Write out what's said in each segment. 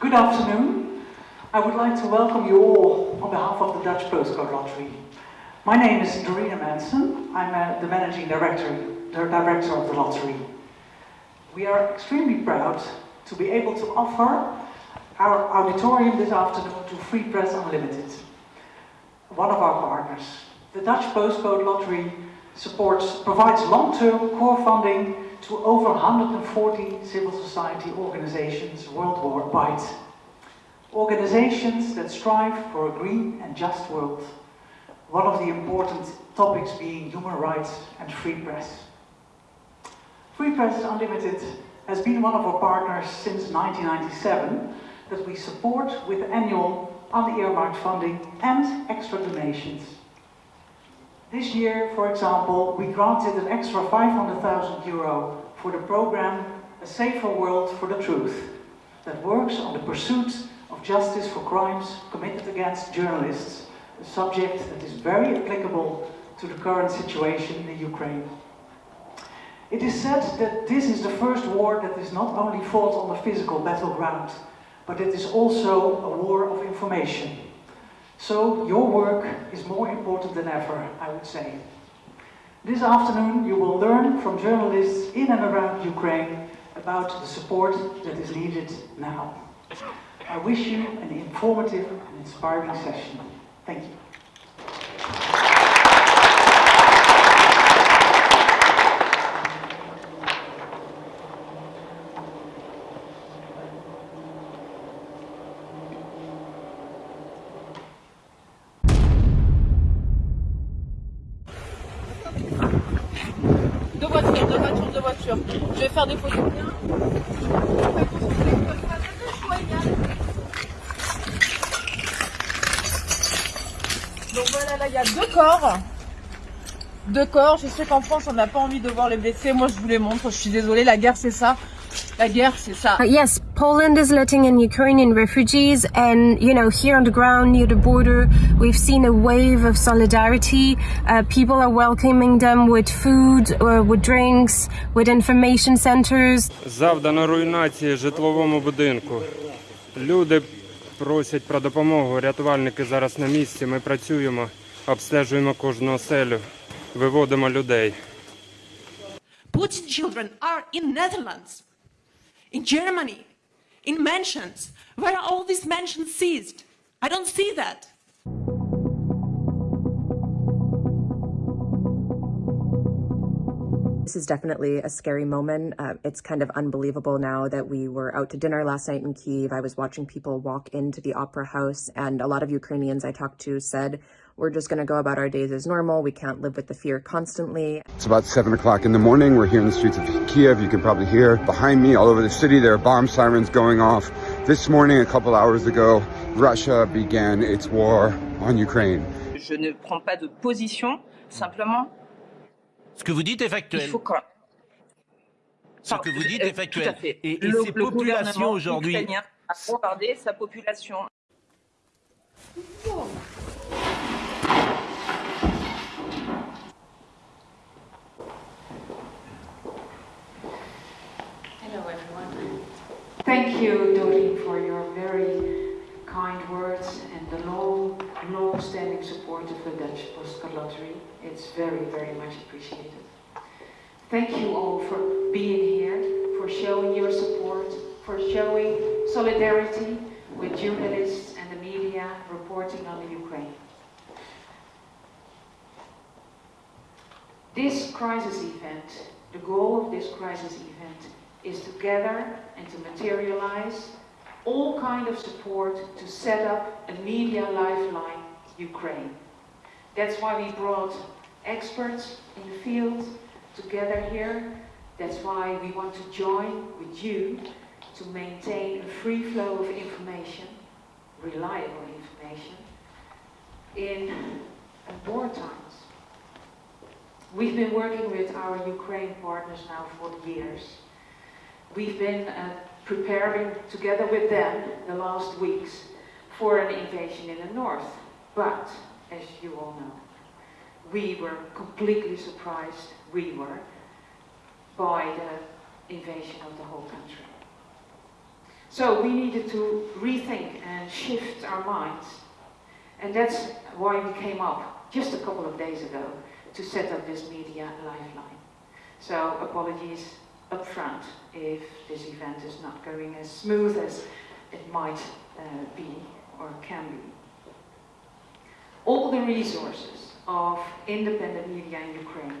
Good afternoon. I would like to welcome you all on behalf of the Dutch Postcode Lottery. My name is Dorina Manson. I'm uh, the managing director, the director of the lottery. We are extremely proud to be able to offer our auditorium this afternoon to Free Press Unlimited, one of our partners. The Dutch Postcode Lottery supports, provides long-term core funding to over 140 civil society organizations worldwide. Organizations that strive for a green and just world. One of the important topics being human rights and free press. Free Press Unlimited has been one of our partners since 1997 that we support with annual unearmarked funding and extra donations. This year, for example, we granted an extra 500,000 euro for the program A Safer World for the Truth that works on the pursuit of justice for crimes committed against journalists, a subject that is very applicable to the current situation in Ukraine. It is said that this is the first war that is not only fought on the physical battleground, but it is also a war of information. So your work is more important than ever, I would say. This afternoon you will learn from journalists in and around Ukraine about the support that is needed now. I wish you an informative and inspiring session. Thank you. Donc voilà, là il y a deux corps. Deux corps. Je sais qu'en France on n'a pas envie de voir les blessés. Moi je vous les montre. Je suis désolée, la guerre c'est ça. La guerre c'est ça. Uh, yes, Poland is letting in Ukrainian refugees, and you know, here on the ground near the border, we've seen a wave of solidarity. Uh, people are welcoming them with food, uh, with drinks, with information centers. Завдано руйнації житловому будинку. Люди просять про допомогу. Рятувальники зараз на місці. Ми працюємо, обстежуємо кожну оселю, виводимо людей. Putin children are in Netherlands, in Germany, in mansions. Where are all these mansions seized? I don't see that. This is definitely a scary moment. Uh, it's kind of unbelievable now that we were out to dinner last night in Kiev. I was watching people walk into the opera house, and a lot of Ukrainians I talked to said, We're just going to go about our days as normal. We can't live with the fear constantly. It's about 7 o'clock in the morning. We're here in the streets of Kiev. You can probably hear behind me all over the city. There are bomb sirens going off. This morning, a couple hours ago, Russia began its war on Ukraine. Je ne prends pas de position, simplement, Ce que vous dites est il factuel. faut quand Ce que vous dites Euh, est factuel. Tout à fait. Et, et le, ces le populations aujourd'hui. a bombardé sa population. Hello everyone. Thank you, Doreen, for your very kind words and the long, long-standing support of the Dutch Postcode Lottery. It's very, very much appreciated. Thank you all for being here, for showing your support, for showing solidarity with journalists and the media reporting on the Ukraine. This crisis event, the goal of this crisis event is to gather and to materialize all kind of support to set up a media lifeline Ukraine. That's why we brought experts in the field together here. That's why we want to join with you to maintain a free flow of information, reliable information, in war times. We've been working with our Ukraine partners now for years. We've been uh, preparing together with them the last weeks for an invasion in the north. But, as you all know, we were completely surprised, we were, by the invasion of the whole country. So we needed to rethink and shift our minds. And that's why we came up just a couple of days ago to set up this media lifeline. So apologies up front if this event is not going as smooth as it might uh, be or can be. All the resources of independent media in Ukraine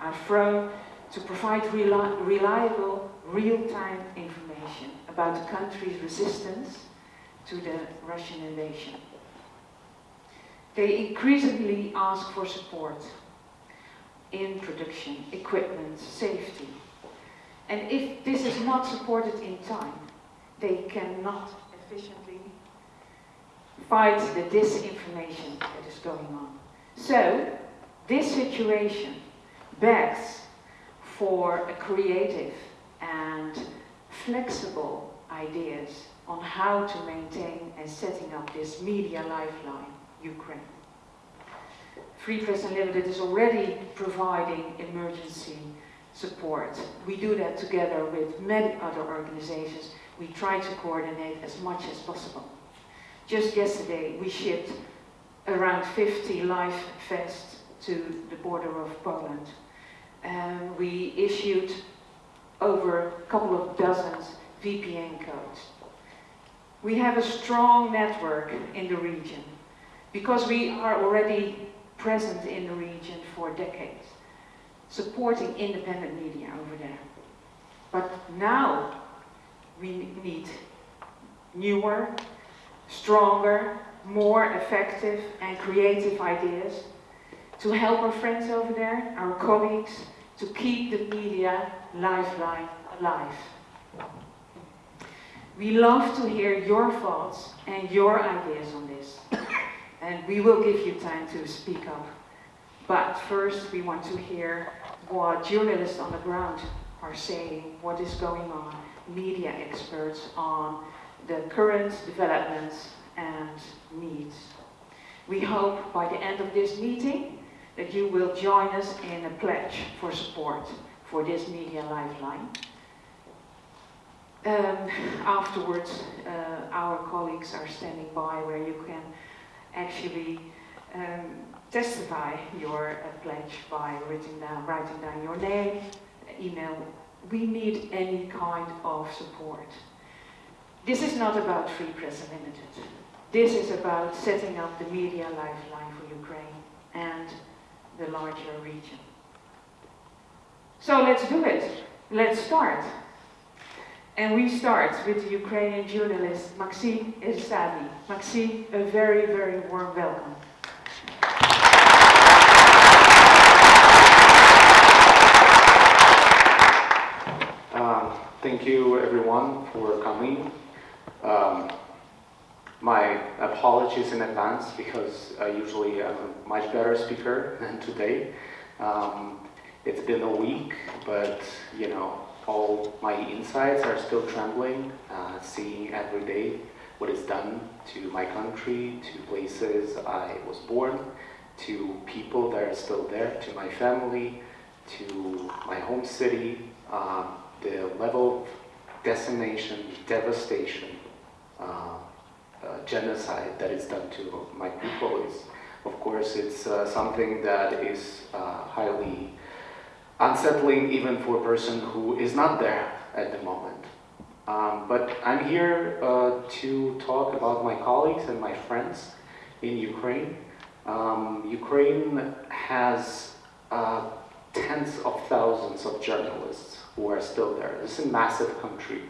are thrown to provide reli reliable, real-time information about the country's resistance to the Russian invasion. They increasingly ask for support in production, equipment, safety. And if this is not supported in time, they cannot efficiently fight the disinformation that is going on. So, this situation begs for creative and flexible ideas on how to maintain and setting up this media lifeline, Ukraine. Free Press Unlimited is already providing emergency support. We do that together with many other organizations. We try to coordinate as much as possible. Just yesterday, we shipped around 50 life vests to the border of Poland. And we issued over a couple of dozens VPN codes. We have a strong network in the region because we are already present in the region for decades, supporting independent media over there. But now we need newer, stronger, more effective and creative ideas to help our friends over there, our colleagues, to keep the media lifeline alive. We love to hear your thoughts and your ideas on this. And we will give you time to speak up. But first we want to hear what journalists on the ground are saying, what is going on, media experts on the current developments and needs. We hope by the end of this meeting that you will join us in a pledge for support for this media lifeline. Um, afterwards, uh, our colleagues are standing by where you can actually um, testify your uh, pledge by writing down, writing down your name, email. We need any kind of support. This is not about Free Press Unlimited. This is about setting up the media lifeline for Ukraine and the larger region. So let's do it. Let's start. And we start with the Ukrainian journalist Maxim Eristavi. Maxim, a very, very warm welcome. Um, thank you everyone for coming. Um, my apologies in advance because I usually am a much better speaker than today. Um, it's been a week, but you know, all my insides are still trembling, uh, seeing every day what is done to my country, to places I was born, to people that are still there, to my family, to my home city, uh, the level of decimation, devastation, uh, uh, genocide that is done to my people is, of course, it's uh, something that is uh, highly unsettling even for a person who is not there at the moment. Um, but I'm here uh, to talk about my colleagues and my friends in Ukraine. Um, Ukraine has uh, tens of thousands of journalists who are still there. This is a massive country.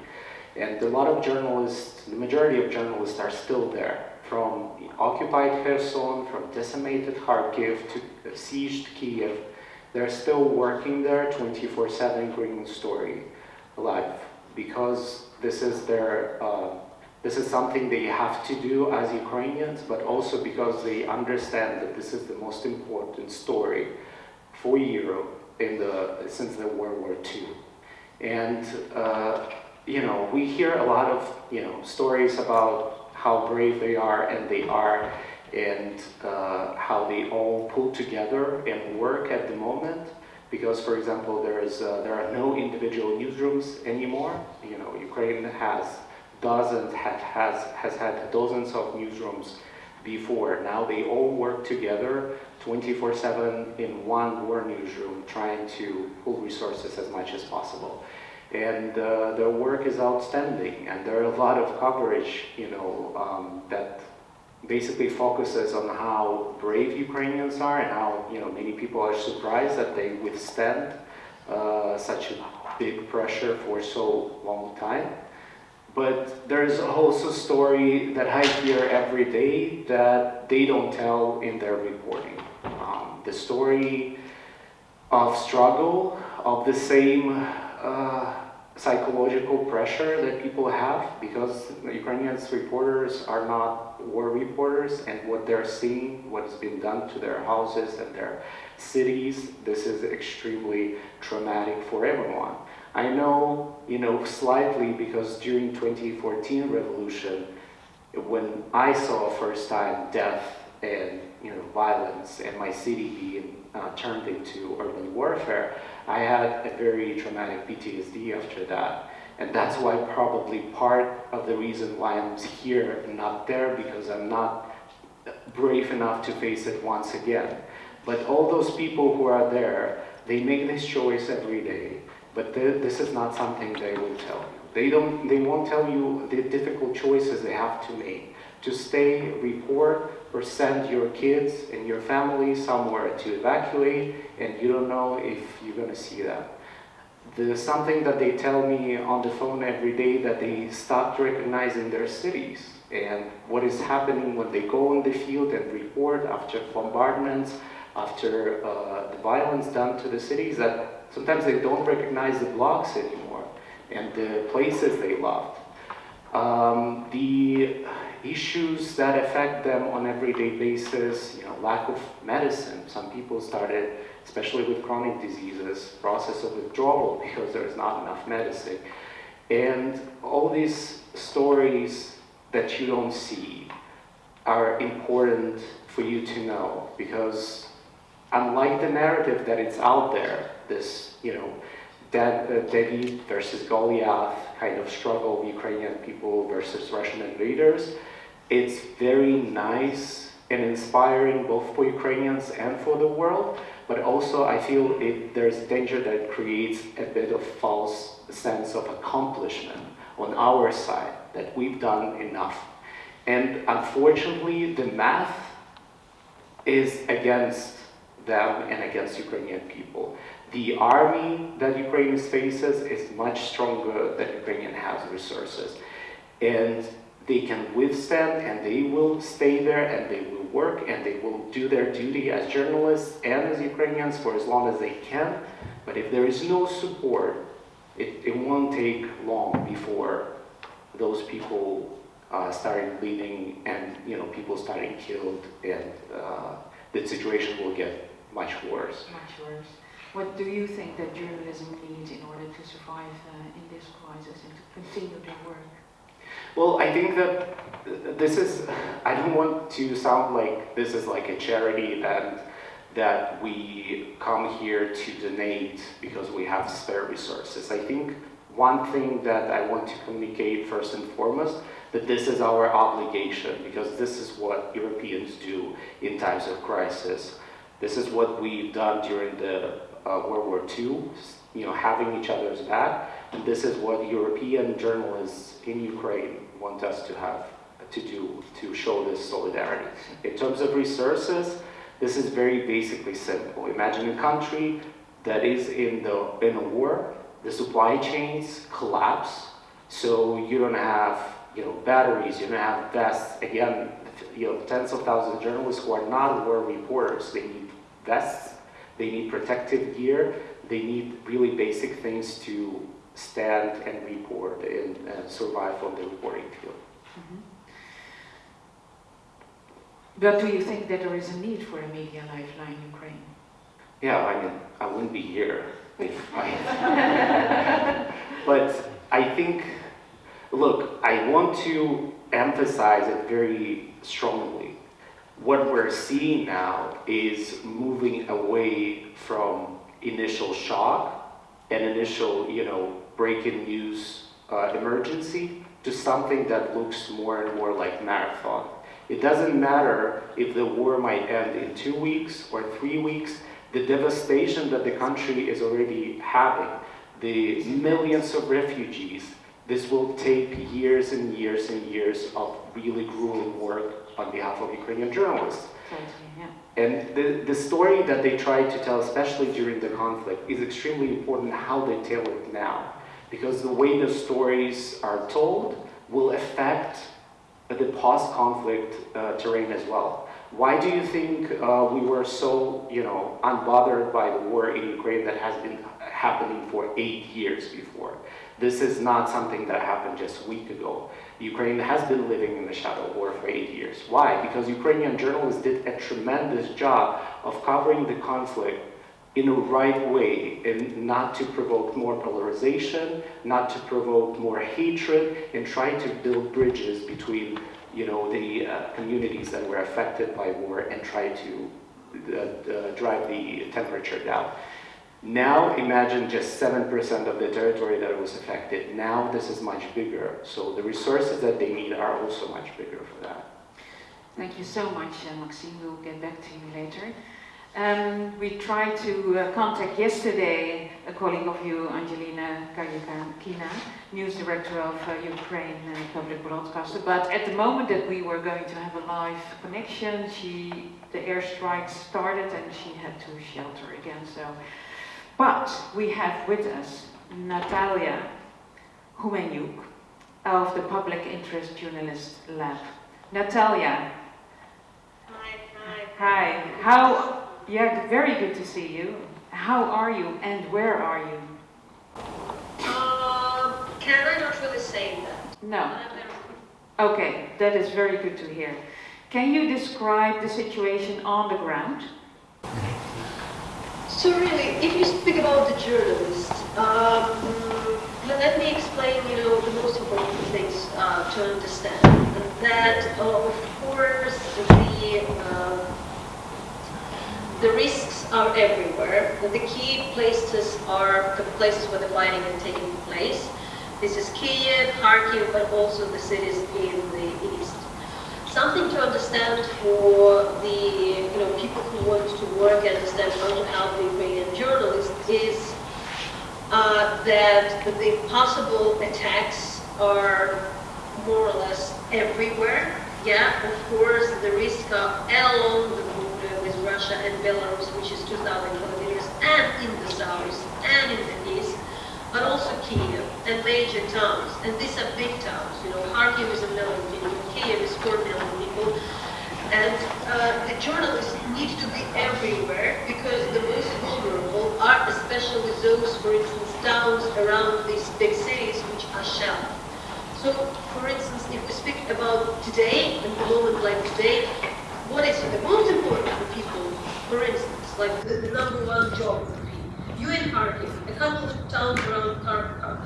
And a lot of journalists, the majority of journalists are still there. From occupied Kherson, from decimated Kharkiv to sieged Kiev, they're still working there 24-7 bringing the story alive because this is their uh, this is something they have to do as Ukrainians but also because they understand that this is the most important story for Europe in the since the World War II and uh, you know we hear a lot of you know stories about how brave they are and they are and uh, how they all pull together and work at the moment. Because, for example, there is uh, there are no individual newsrooms anymore. You know, Ukraine has dozens, has, has had dozens of newsrooms before. Now they all work together 24-7 in one war newsroom, trying to pull resources as much as possible. And uh, their work is outstanding, and there are a lot of coverage, you know, um, that basically focuses on how brave Ukrainians are and how, you know, many people are surprised that they withstand uh, such a big pressure for so long time. But there's also a story that I hear every day that they don't tell in their reporting. Um, the story of struggle, of the same uh, psychological pressure that people have because Ukrainians reporters are not war reporters and what they're seeing, what has been done to their houses and their cities, this is extremely traumatic for everyone. I know, you know, slightly because during 2014 revolution, when I saw first time death and you know violence and my city being uh, turned into urban warfare, I had a very traumatic PTSD after that. And that's why probably part of the reason why I'm here and not there because I'm not brave enough to face it once again. But all those people who are there, they make this choice every day but this is not something they will tell you. They, don't, they won't tell you the difficult choices they have to make. To stay, report, or send your kids and your family somewhere to evacuate, and you don't know if you're going to see them. There's something that they tell me on the phone every day that they stopped recognizing their cities and what is happening when they go on the field and report after bombardments, after uh, the violence done to the cities, that Sometimes they don't recognize the blocks anymore and the places they loved. Um, the issues that affect them on everyday basis, you know, lack of medicine. Some people started, especially with chronic diseases, process of withdrawal because there's not enough medicine. And all these stories that you don't see are important for you to know because unlike the narrative that it's out there, this, you know, uh, David versus Goliath kind of struggle of Ukrainian people versus Russian invaders. It's very nice and inspiring both for Ukrainians and for the world, but also I feel it, there's danger that creates a bit of false sense of accomplishment on our side, that we've done enough. And unfortunately, the math is against them and against Ukrainian people. The army that Ukraine faces is much stronger than Ukrainian has resources. And they can withstand and they will stay there and they will work and they will do their duty as journalists and as Ukrainians for as long as they can. But if there is no support, it, it won't take long before those people uh, started bleeding and you know people starting killed and uh, the situation will get much worse. Much worse. What do you think that journalism needs in order to survive uh, in this crisis and to continue their work? Well, I think that this is, I don't want to sound like this is like a charity that, that we come here to donate because we have spare resources. I think one thing that I want to communicate first and foremost, that this is our obligation because this is what Europeans do in times of crisis. This is what we've done during the World War II, you know, having each other's back. And this is what European journalists in Ukraine want us to have to do to show this solidarity. In terms of resources, this is very basically simple. Imagine a country that is in the in a war, the supply chains collapse, so you don't have you know batteries, you don't have vests. Again, you know tens of thousands of journalists who are not war reporters. They need vests they need protective gear. They need really basic things to stand and report and uh, survive on the reporting field. Mm -hmm. But do you think that there is a need for a media lifeline in Ukraine? Yeah, I mean, I wouldn't be here if I... but I think, look, I want to emphasize it very strongly what we're seeing now is moving away from initial shock and initial, you know, breaking news uh, emergency to something that looks more and more like marathon. It doesn't matter if the war might end in two weeks or three weeks, the devastation that the country is already having, the millions of refugees, this will take years and years and years of really grueling work on behalf of Ukrainian journalists. And the, the story that they try to tell, especially during the conflict, is extremely important how they tell it now. Because the way the stories are told will affect the post-conflict uh, terrain as well. Why do you think uh, we were so, you know, unbothered by the war in Ukraine that has been happening for eight years before? This is not something that happened just a week ago. Ukraine has been living in the shadow war for eight years. Why? Because Ukrainian journalists did a tremendous job of covering the conflict in a right way and not to provoke more polarization, not to provoke more hatred, and try to build bridges between you know, the uh, communities that were affected by war and try to uh, uh, drive the temperature down. Now imagine just 7% of the territory that was affected. Now this is much bigger. So the resources that they need are also much bigger for that. Thank you so much, uh, Maxime. We'll get back to you later. Um, we tried to uh, contact yesterday a colleague of you, Angelina Karyakina, news director of uh, Ukraine uh, public broadcaster. But at the moment that we were going to have a live connection, she, the airstrikes started and she had to shelter again. So, but we have with us Natalia Humenyuk of the Public Interest Journalist Lab. Natalia. Hi, hi. Hi. How yeah, very good to see you. How are you and where are you? Uh, can I not really say that? No. Okay, that is very good to hear. Can you describe the situation on the ground? So really, if you speak about the journalist, um, let me explain, you know, the most important things uh, to understand. That, uh, of course, the uh, the risks are everywhere. The key places are the places where the fighting is taking place. This is Kiev, Kharkiv, but also the cities in the east. Something to understand for the you know people who want to work and understand how to help the Ukrainian journalists is uh, that the possible attacks are more or less everywhere. Yeah, of course, the risk of along the border with Russia and Belarus, which is 2,000 kilometers, and in the south and in the but also Kiev and major towns. And these are big towns. You know, Kharkiv is a million people, Kiev is 4 million people. And uh, the journalists need to be everywhere because the most vulnerable are especially those, for instance, towns around these big cities which are shelled. So, for instance, if we speak about today, and the moment like today, what is the most important for people, for instance, like the, the number one geography. You in Kharkiv, a couple of towns around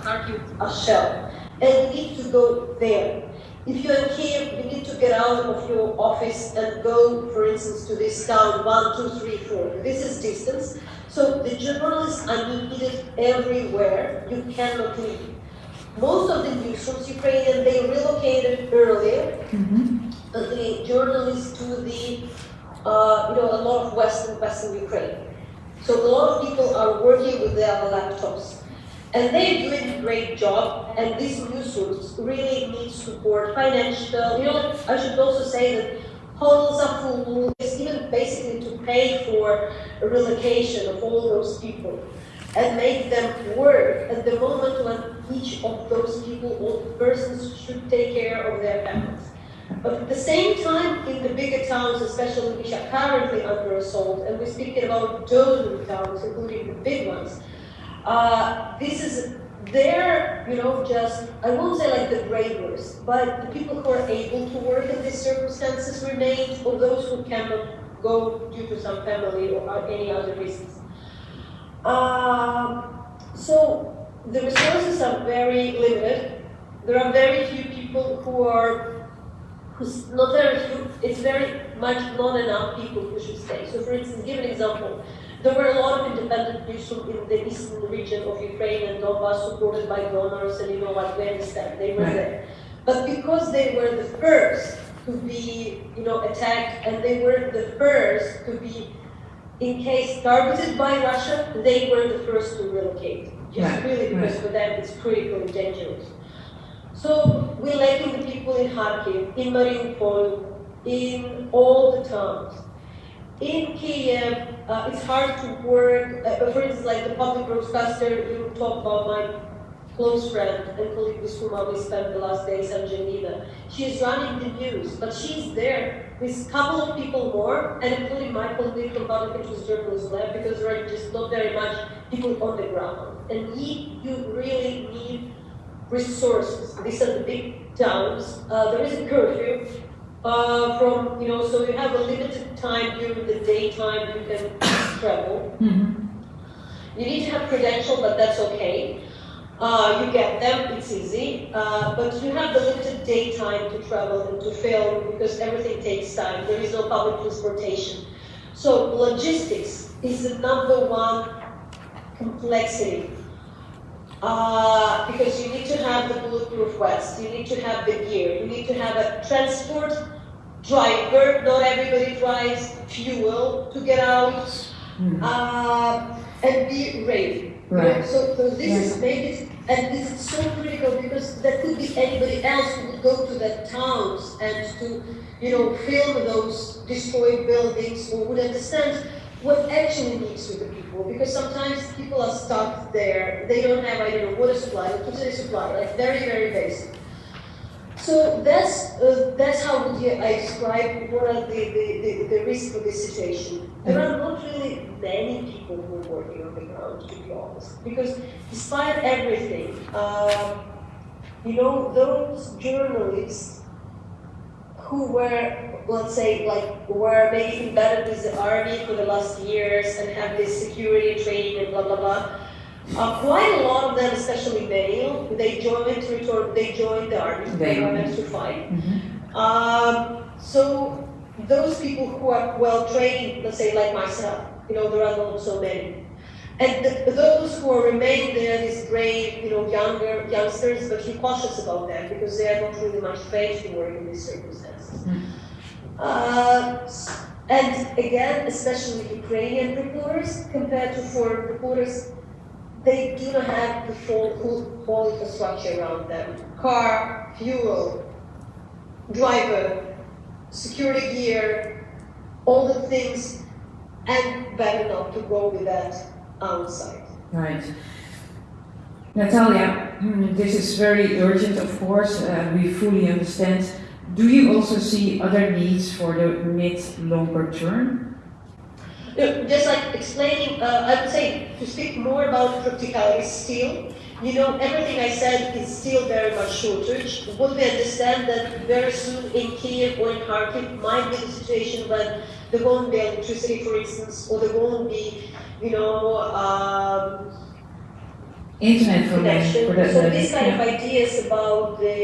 Kharkiv are shelled, and you need to go there. If you're in Kiev, you need to get out of your office and go, for instance, to this town, one, two, three, four. This is distance. So the journalists are needed everywhere. You cannot leave. Most of the newsrooms, Ukrainian, they relocated earlier. Mm -hmm the journalists to the, uh, you know, a lot of Western, Western Ukraine. So a lot of people are working with their laptops. And they're doing a great job, and these newsrooms really need support, financial, you know, I should also say that hotels are full, even basically to pay for relocation of all those people and make them work at the moment when each of those people or persons should take care of their families. But at the same time, in the bigger towns, especially which are currently under assault, and we're speaking about dozen towns, including the big ones, uh, this is they're, you know, just, I won't say like the bravest, but the people who are able to work in these circumstances remain, or those who cannot go due to some family or any other reasons. Um, so the resources are very limited. There are very few people who are who's not very few, it's very much not enough people who should stay. So for instance, give an example. there were a lot of independent newsroom in the eastern region of Ukraine and Donbass supported by donors, and you know what, we understand, they were there. But because they were the first to be, you know, attacked, and they were the first to be, in case targeted by Russia, they were the first to relocate. Just Right, really because right. for them it's critically dangerous. So we're letting the people in Kharkiv, in Mariupol, in all the towns. In Kiev, uh, it's hard to work. Uh, for instance, like the public broadcaster, you talk about my close friend and colleague with whom I spent the last days, in Angelina. She's running the news, but she's there with a couple of people more, and including my colleague from Public Interest Journalism Lab, because there are just not very much people on the ground. And you really need resources. These are the big towns. Uh, there is a curfew uh, from, you know, so you have a limited time during the daytime you can travel. You need to have credential, but that's okay. Uh, you get them, it's easy. Uh, but you have the limited daytime to travel and to film because everything takes time. There is no public transportation. So logistics is the number one complexity. Uh, because you need to have the bulletproof vest, you need to have the gear, you need to have a transport driver, not everybody drives fuel to get out, uh, and be ready. You know, Right. So, so this is maybe, and this is so critical because there could be anybody else who would go to the towns and to, you know, film those destroyed buildings or would understand what actually needs to the people. Because sometimes people are stuck there, they don't have, I don't know, water supply, electricity supply, like very, very basic. So that's uh, that's how would you, I describe what are the, the, the, the risks of this situation. There are not really many people who are working on the ground, to be honest, because despite everything, uh, you know, those journalists who were, let's say, like, were maybe embedded with the army for the last years and have this security training and blah, blah, blah, uh, quite a lot of them, especially male, they joined return, they joined the army. They meant to fight. Um, so those people who are well trained, let's say like myself, you know, there are not so many. And the, those who are remain there, these brave, you know, younger youngsters, but be cautious about them because they are not really much trained to work in these circumstances. Uh, and again, especially Ukrainian reporters, compared to foreign reporters, they do not have the full, full, infrastructure around them. Car, fuel, driver, security gear, all the things, and better not to go with that outside. Right. Natalia, mm, this is very urgent, of course, uh, we fully understand. Do you also see other needs for the mid-longer term? No, just like explaining, uh, I would say to speak more about practicalities still. You know, everything I said is still very much shortage. What we understand that very soon in Kiev or in Kharkiv might be the situation when there won't be electricity, for instance, or there won't be, you know, um, Internet connection. for that So these kind of ideas about the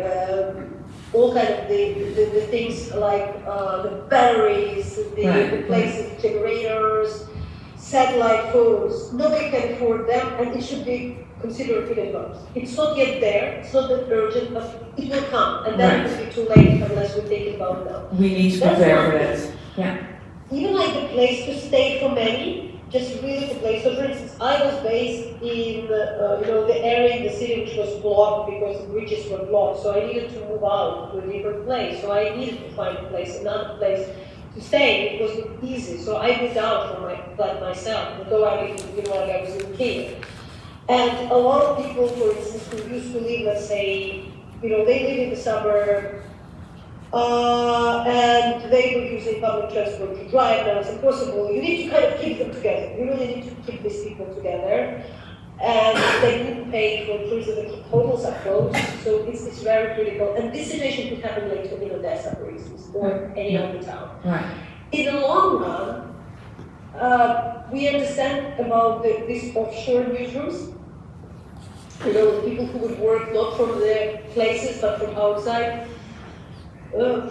uh, um, all kind of the, the, the things like uh, the batteries, the, Right, the places, generators, satellite phones. Nobody can afford them, and it should be considered in advance. It's not yet there. It's not that urgent, but it will come, and then Right. it will be too late unless we take it about now. We need to That's prepare for that. Yeah. Even like the place to stay for many, just really the place. So for instance, I was based in, uh, you know, the area in the city which was blocked because the bridges were blocked. So I needed to move out to a different place. So I needed to find a place, another place to stay. It wasn't easy. So I moved out from my flat myself, although I didn't, you know, like I was in Kiev. And a lot of people, for instance, who used to live, let's say, you know, they live in the suburb, uh, and they were using public transport to drive. Now it's impossible. You need to kind of keep them together. You really need to keep these people together. And they couldn't pay for. The hotels are closed, so it's, it's very critical. And this situation could happen later in Odessa, for instance, or any other town. Right. In the long run, uh, we understand about the, these offshore newsrooms. You know, people who would work not from their places but from outside. Uh,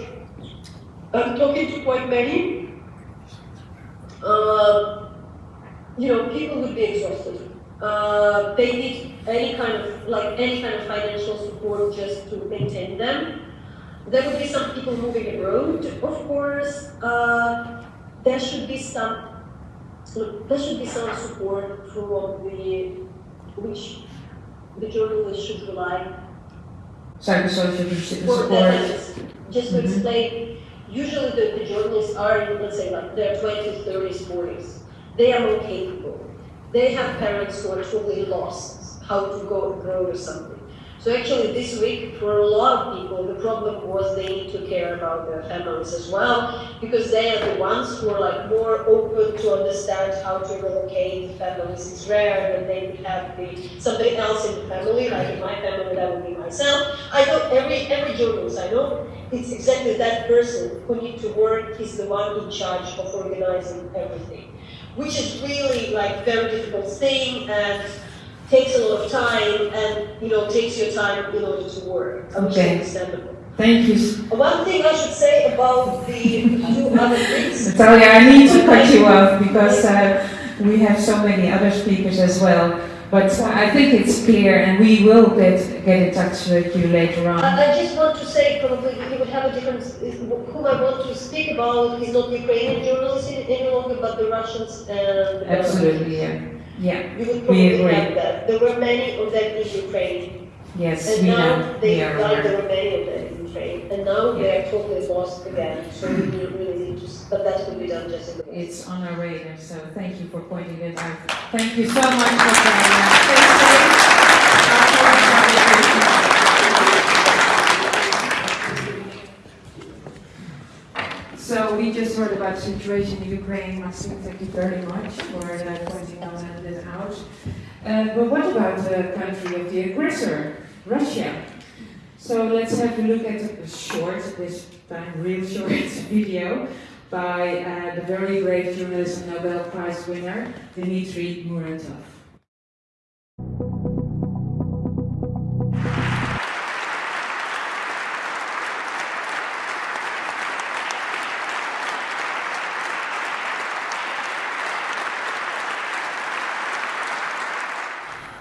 I'm talking to quite many. Uh, you know, people would be exhausted. Uh, they need any kind of, like, any kind of financial support just to maintain them. There would be some people moving abroad, of course. Uh, there should be some, look, there should be some support from the, which the journalists should rely Psychosocial support. Just to Mhm. explain, usually the, the journalists are, in, let's say, like their 20s, 30s, 40s. They are more capable. They have parents who are totally lost how to go abroad or something. So actually this week, for a lot of people, the problem was they need to care about their families as well, because they are the ones who are like more open to understand how to relocate families. It's rare that they would have the, somebody else in the family, like in my family, that would be myself. I know every, every journalist I know, it's exactly that person who need to work, is the one in charge of organizing everything. Which is really like very difficult thing and takes a lot of time and, you know, takes your time in order to work. Okay. understandable. Thank you. One thing I should say about the two other things. Natalia, I need to cut you off because uh, we have so many other speakers as well. But I think it's clear and we will get, get in touch with you later on. I, I just want to say probably he would have a different, whom I want to speak about is not Ukrainian journalists any longer, but the Russians and. uh, Absolutely, yeah. Yeah, You would we probably agree. have that. There were many of them in Ukraine. Yes, And we now know. they We are aware. there were many of them in Ukraine. And now they are totally lost again. So we really need to, but that could be done just in the. It's on our radar, so thank you for pointing it out. Thank you so much, Natalia. Stay we just heard about the situation in Ukraine. Maxime, thank you very much for uh, pointing that out. Uh, but what about the country of the aggressor, Russia? So let's have a look at a short, this time real short video by uh, the very great journalist and Nobel Prize winner, Dmitry Muratov.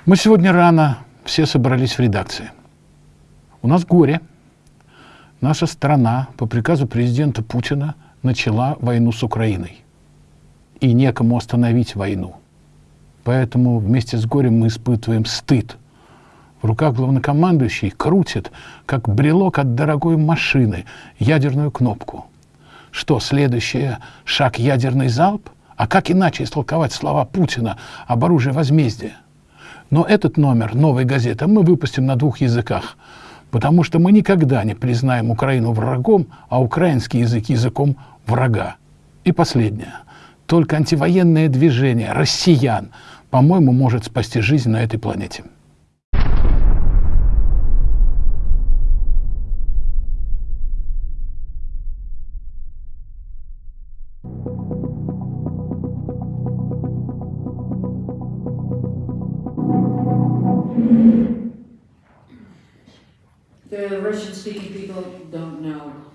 Мы сегодня рано все собрались в редакции. У нас горе. Наша страна по приказу президента Путина начала войну с Украиной. И некому остановить войну. Поэтому вместе с горем мы испытываем стыд. В руках главнокомандующий крутит, как брелок от дорогой машины, ядерную кнопку. Что, следующее — шаг ядерный залп? А как иначе истолковать слова Путина об оружии возмездия? Но этот номер новой газеты мы выпустим на двух языках, потому что мы никогда не признаем Украину врагом, а украинский язык языком врага. И последнее. Только антивоенное движение россиян, по-моему, может спасти жизнь на этой планете.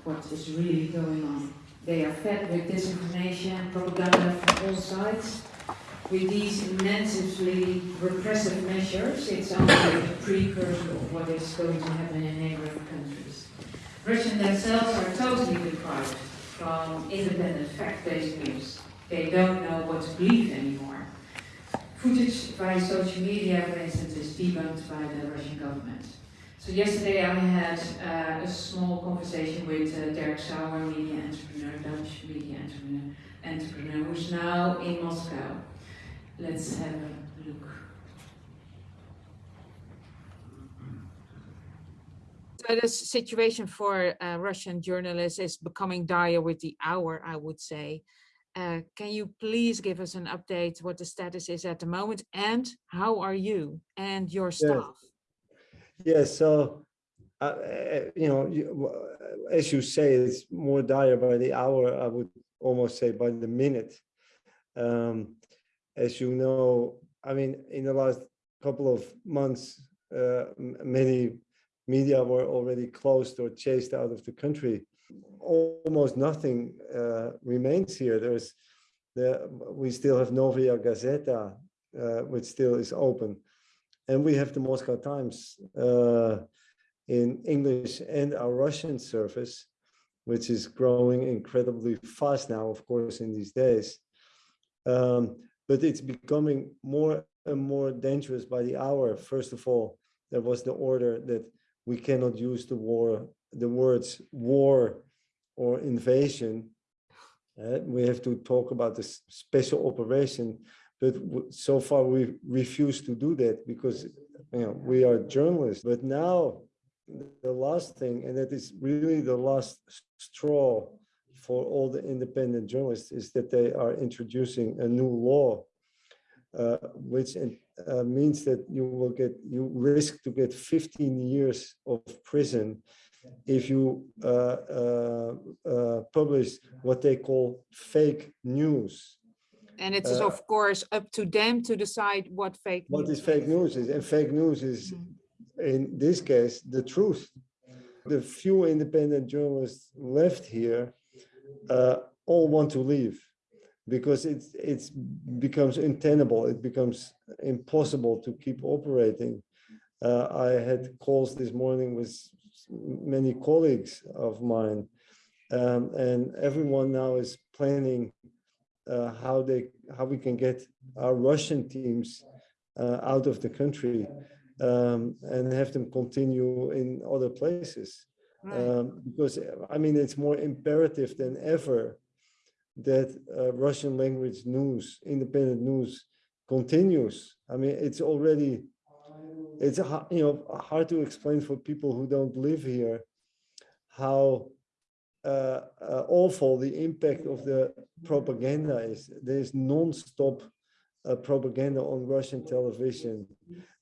What is really going on. They are fed with disinformation, propaganda from all sides. With these immensely repressive measures, it's only a precursor of what is going to happen in neighboring countries. Russians themselves are totally deprived from independent fact-based news. They don't know what to believe anymore. Footage by social media, for instance, is debunked by the Russian government. So yesterday I had uh, a small conversation with uh, Derk Sauer, media entrepreneur, Dutch media entrepreneur, entrepreneur, who's now in Moscow. Let's have a look. So the situation for uh, Russian journalists is becoming dire with the hour, I would say. Uh, can you please give us an update what the status is at the moment and how are you and your staff? Yes, so, uh, uh, you know, as you say, it's more dire by the hour, I would almost say by the minute. Um, as you know, I mean, in the last couple of months, uh, many media were already closed or chased out of the country. Almost nothing uh, remains here. There's The, we still have Novaya Gazeta, uh, which still is open. And we have the Moscow Times uh, in English and our Russian service, which is growing incredibly fast now, of course, in these days. Um, but it's becoming more and more dangerous by the hour. First of all, there was the order that we cannot use the war, the words war or invasion. Uh, we have to talk about this special operation, but so far we refuse to do that because you know we are journalists. But now the last thing, and that is really the last straw for all the independent journalists, is that they are introducing a new law, uh, which uh, means that you will get, you risk to get 15 years of prison if you uh, uh, uh publish what they call fake news. And it's Uh, of course up to them to decide what fake What news is fake news is, and fake news is, in this case, the truth. The few independent journalists left here uh, all want to leave because it's it's becomes untenable. It becomes impossible to keep operating. Uh, I had calls this morning with many colleagues of mine, um, and everyone now is planning uh, how they how we can get our Russian teams uh, out of the country um, and have them continue in other places. Um, because I mean, it's more imperative than ever that uh, Russian language news, independent news, continues. I mean, it's already it's you know hard to explain for people who don't live here how uh, uh, awful the impact of the propaganda is. There's non-stop uh, propaganda on Russian television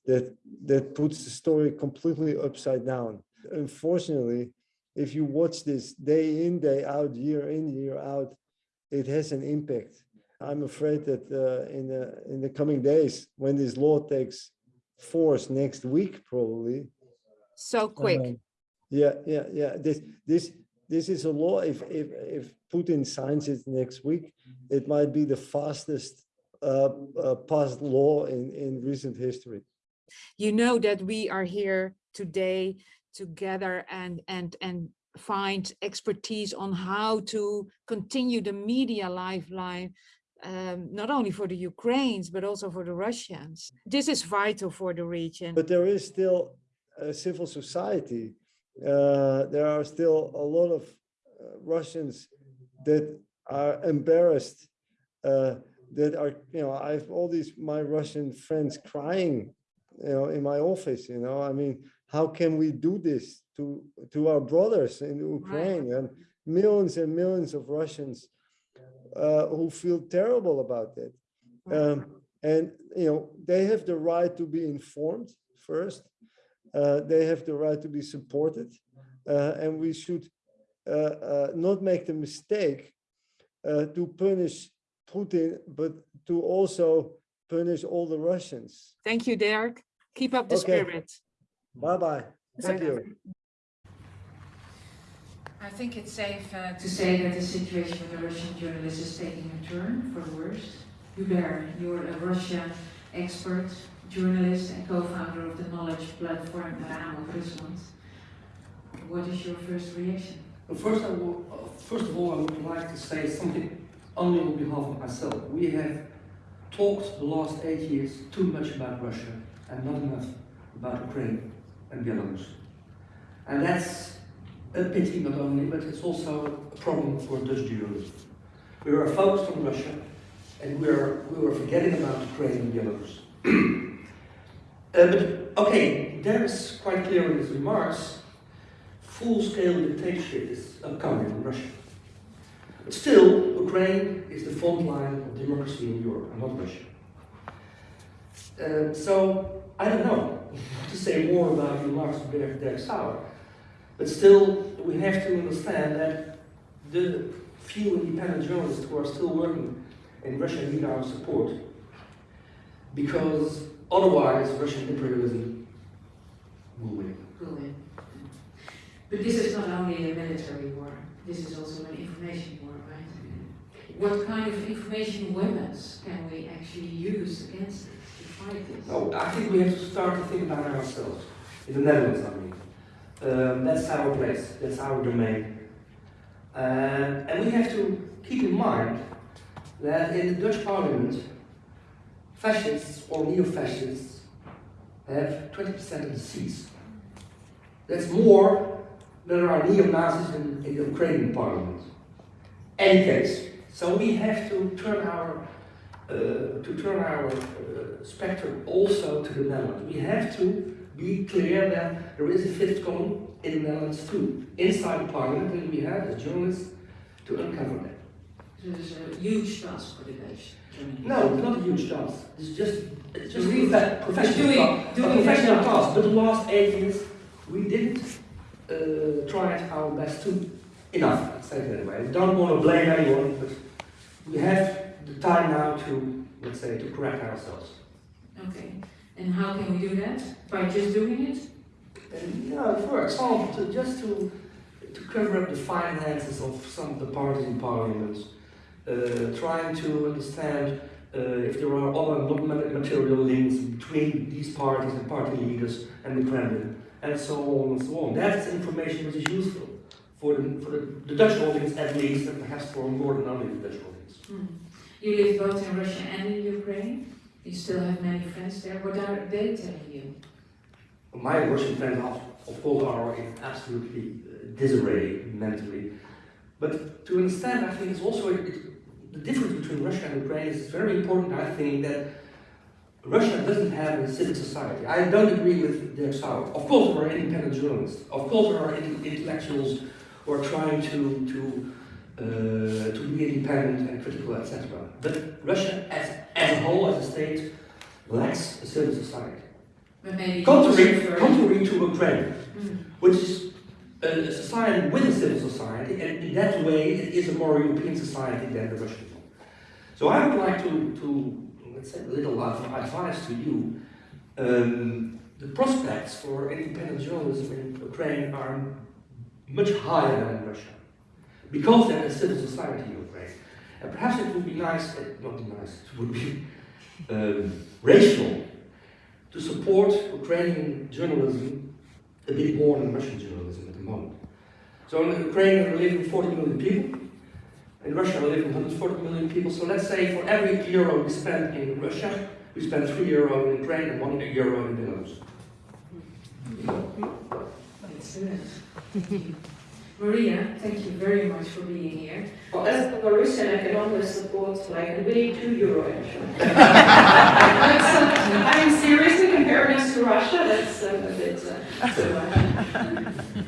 that that puts the story completely upside down. Unfortunately, if you watch this day in, day out, year in, year out, it has an impact. I'm afraid that uh, in the in the coming days, when this law takes force next week, probably. So quick. Um, yeah, yeah, yeah. This this this is a law. If if if Putin signs it next week, it might be the fastest uh, uh, passed law in in recent history. You know that we are here today together and and and find expertise on how to continue the media lifeline um, not only for the Ukrainians, but also for the Russians. This is vital for the region. But there is still a civil society uh, there are still a lot of uh, Russians that are embarrassed, uh, that are, you know, I have all these, my Russian friends crying, you know, in my office, you know, I mean, how can we do this to, to our brothers in Ukraine? And millions and millions of Russians uh, who feel terrible about that. Um, and, you know, they have the right to be informed first they have the right to be supported. Uh, and we should uh, not make the mistake to punish Putin, but to also punish all the Russians. Thank you, Derk. Keep up the Okay. spirit. Bye-bye. Thank you. I think it's safe uh, to say that the situation with the Russian journalists is taking a turn for the worst. Hubert, you're a Russian expert, journalist and co-founder of the knowledge platform Raam op Rusland. What is your first reaction? Well, First, I will, uh, first of all, I would like to say something only on behalf of myself. We have talked the last eight years too much about Russia and not enough about Ukraine and Belarus. And that's a pity not only, but it's also a problem for Dutch journalists. We were focused on Russia and we were, we were forgetting about Ukraine and Belarus. Uh, but okay, there is quite clear in his remarks, full-scale dictatorship is upcoming in Russia. But still, Ukraine is the front line of democracy in Europe, and not Russia. Uh, so, I don't know to say more about the remarks of Derk Sauer, but still, we have to understand that the few independent journalists who are still working in Russia need our support because Otherwise, Russian imperialism will win. Will win. But this is not only a military war, this is also an information war, right? what kind of information weapons can we actually use against it to fight this? No, I think we have to start to think about ourselves. In the Netherlands, I mean. Um, that's our place, that's our domain. Uh, and we have to keep in mind that in the Dutch parliament, fascists or neo-fascists have 20% of the seats. That's more than there are neo-Nazis in, in the Ukrainian parliament. Any case, so we have to turn our uh, to turn our uh, spectrum also to the Netherlands. We have to be clear that there is a fifth column in the Netherlands too, inside the parliament, and we have as journalists to uncover that. There's a huge task for the Dutch. Germany. No, it's not a huge task. It's just it's just Doing- a professional doing- task. doing a professional task. But the last eight years, we didn't uh, try our best to enough. Let's say it that way. We don't want to blame anyone, but we have the time now to let's say to correct ourselves. Okay, and how can we do that? By just doing it? And, you know, for example, to, just to to cover up the finances of some of the parties in parliament, trying to understand uh, if there are other material links between these parties and party leaders and the Kremlin, and so on and so on. That's information which is useful for the, for the, the Dutch audience at least, and perhaps for more than only the Dutch audience. Hmm. You live both in Russia and in Ukraine. You still have many friends there. What are they telling you? My Russian friends, of, of course, are in absolutely uh, disarray mentally. But to understand, I think it's also it, the difference between Russia and Ukraine is very important. I think that Russia doesn't have a civil society. I don't agree with their style. Of course, there are independent journalists. Of course, there are in- intellectuals who are trying to to uh, to be independent and critical, etc. But Russia, as as a whole, as a state, lacks a civil society. Contrary, contrary to Ukraine, Mm. which is a, society with a civil society, and in that way it is a more European society than the Russian one. So I would like to, to let's say, a little of advice to you. Um, the prospects for independent journalism in Ukraine are much higher than in Russia, because there is a civil society in Ukraine. And perhaps it would be nice, uh, not nice, it would be um, rational to support Ukrainian journalism a bit more than Russian journalism at the moment. So in Ukraine are living 40 million people, in Russia are living 140 million people, so let's say for every euro we spend in Russia, we spend 3 euro in Ukraine and 1 euro in Belarus. Excellent. Thank you. Maria, thank you very much for being here. Well, as a Belarusian, I can only support like a really two euro. Uh, I mean, seriously, comparing us to Russia, that's uh, a bit uh, too much.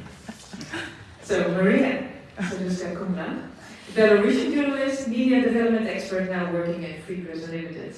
So Maria Sadouskaya-Komlach, Belarusian journalist, media development expert now working at Free Press Unlimited.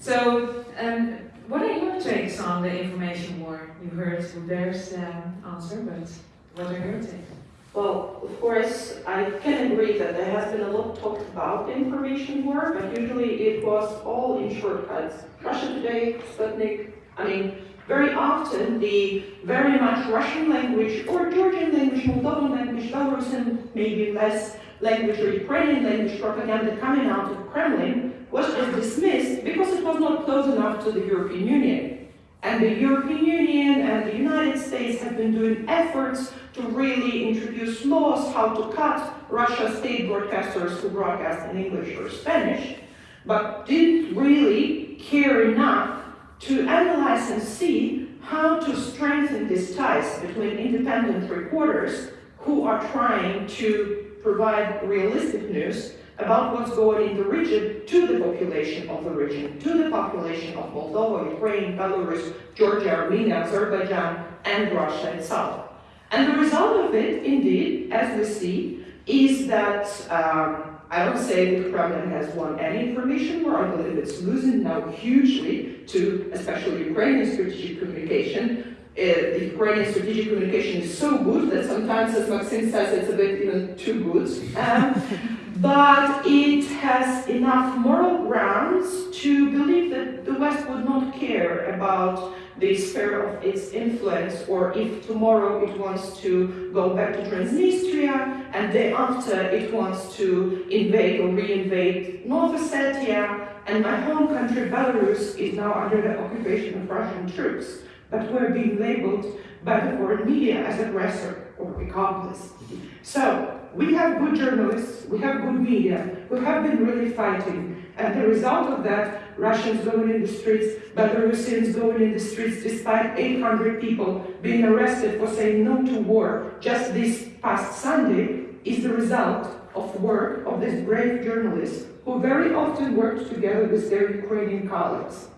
So, um, what are your takes on the information war? You heard Hubert's um, answer, but what are your takes? Well, of course, I can agree that there has been a lot talked about information war, but usually it was all in shortcuts. Russia Today, Sputnik, I mean, very often the very much Russian language or Georgian language, Moldovan language, Belarusian, maybe less language or Ukrainian language propaganda coming out of Kremlin was just dismissed because it was not close enough to the European Union. And the European Union and the United States have been doing efforts to really introduce laws how to cut Russia state broadcasters who broadcast in English or Spanish, but didn't really care enough to analyze and see how to strengthen these ties between independent reporters who are trying to provide realistic news about what's going in the region to the population of the region, to the population of Moldova, Ukraine, Belarus, Georgia, Armenia, Azerbaijan, and Russia itself. And the result of it, indeed, as we see, is that um, I don't say that the Kremlin has won any information war. I believe it's losing now hugely to especially Ukrainian strategic communication. Uh, the Ukrainian strategic communication is so good that sometimes, as Maxim says, it's a bit even too good. Um, but it has enough moral grounds to believe that the West would not care about the sphere of its influence, or if tomorrow it wants to go back to Transnistria, and day after it wants to invade or reinvade North Ossetia, and my home country, Belarus, is now under the occupation of Russian troops, but we're being labeled by the foreign media as aggressor or accomplice. So, we have good journalists, we have good media, who have been really fighting, and the result of that, Russians going in the streets, Belarusians going in the streets, despite 800 people being arrested for saying no to war just this past Sunday, is the result of work of these brave journalists who very often worked together with their Ukrainian colleagues.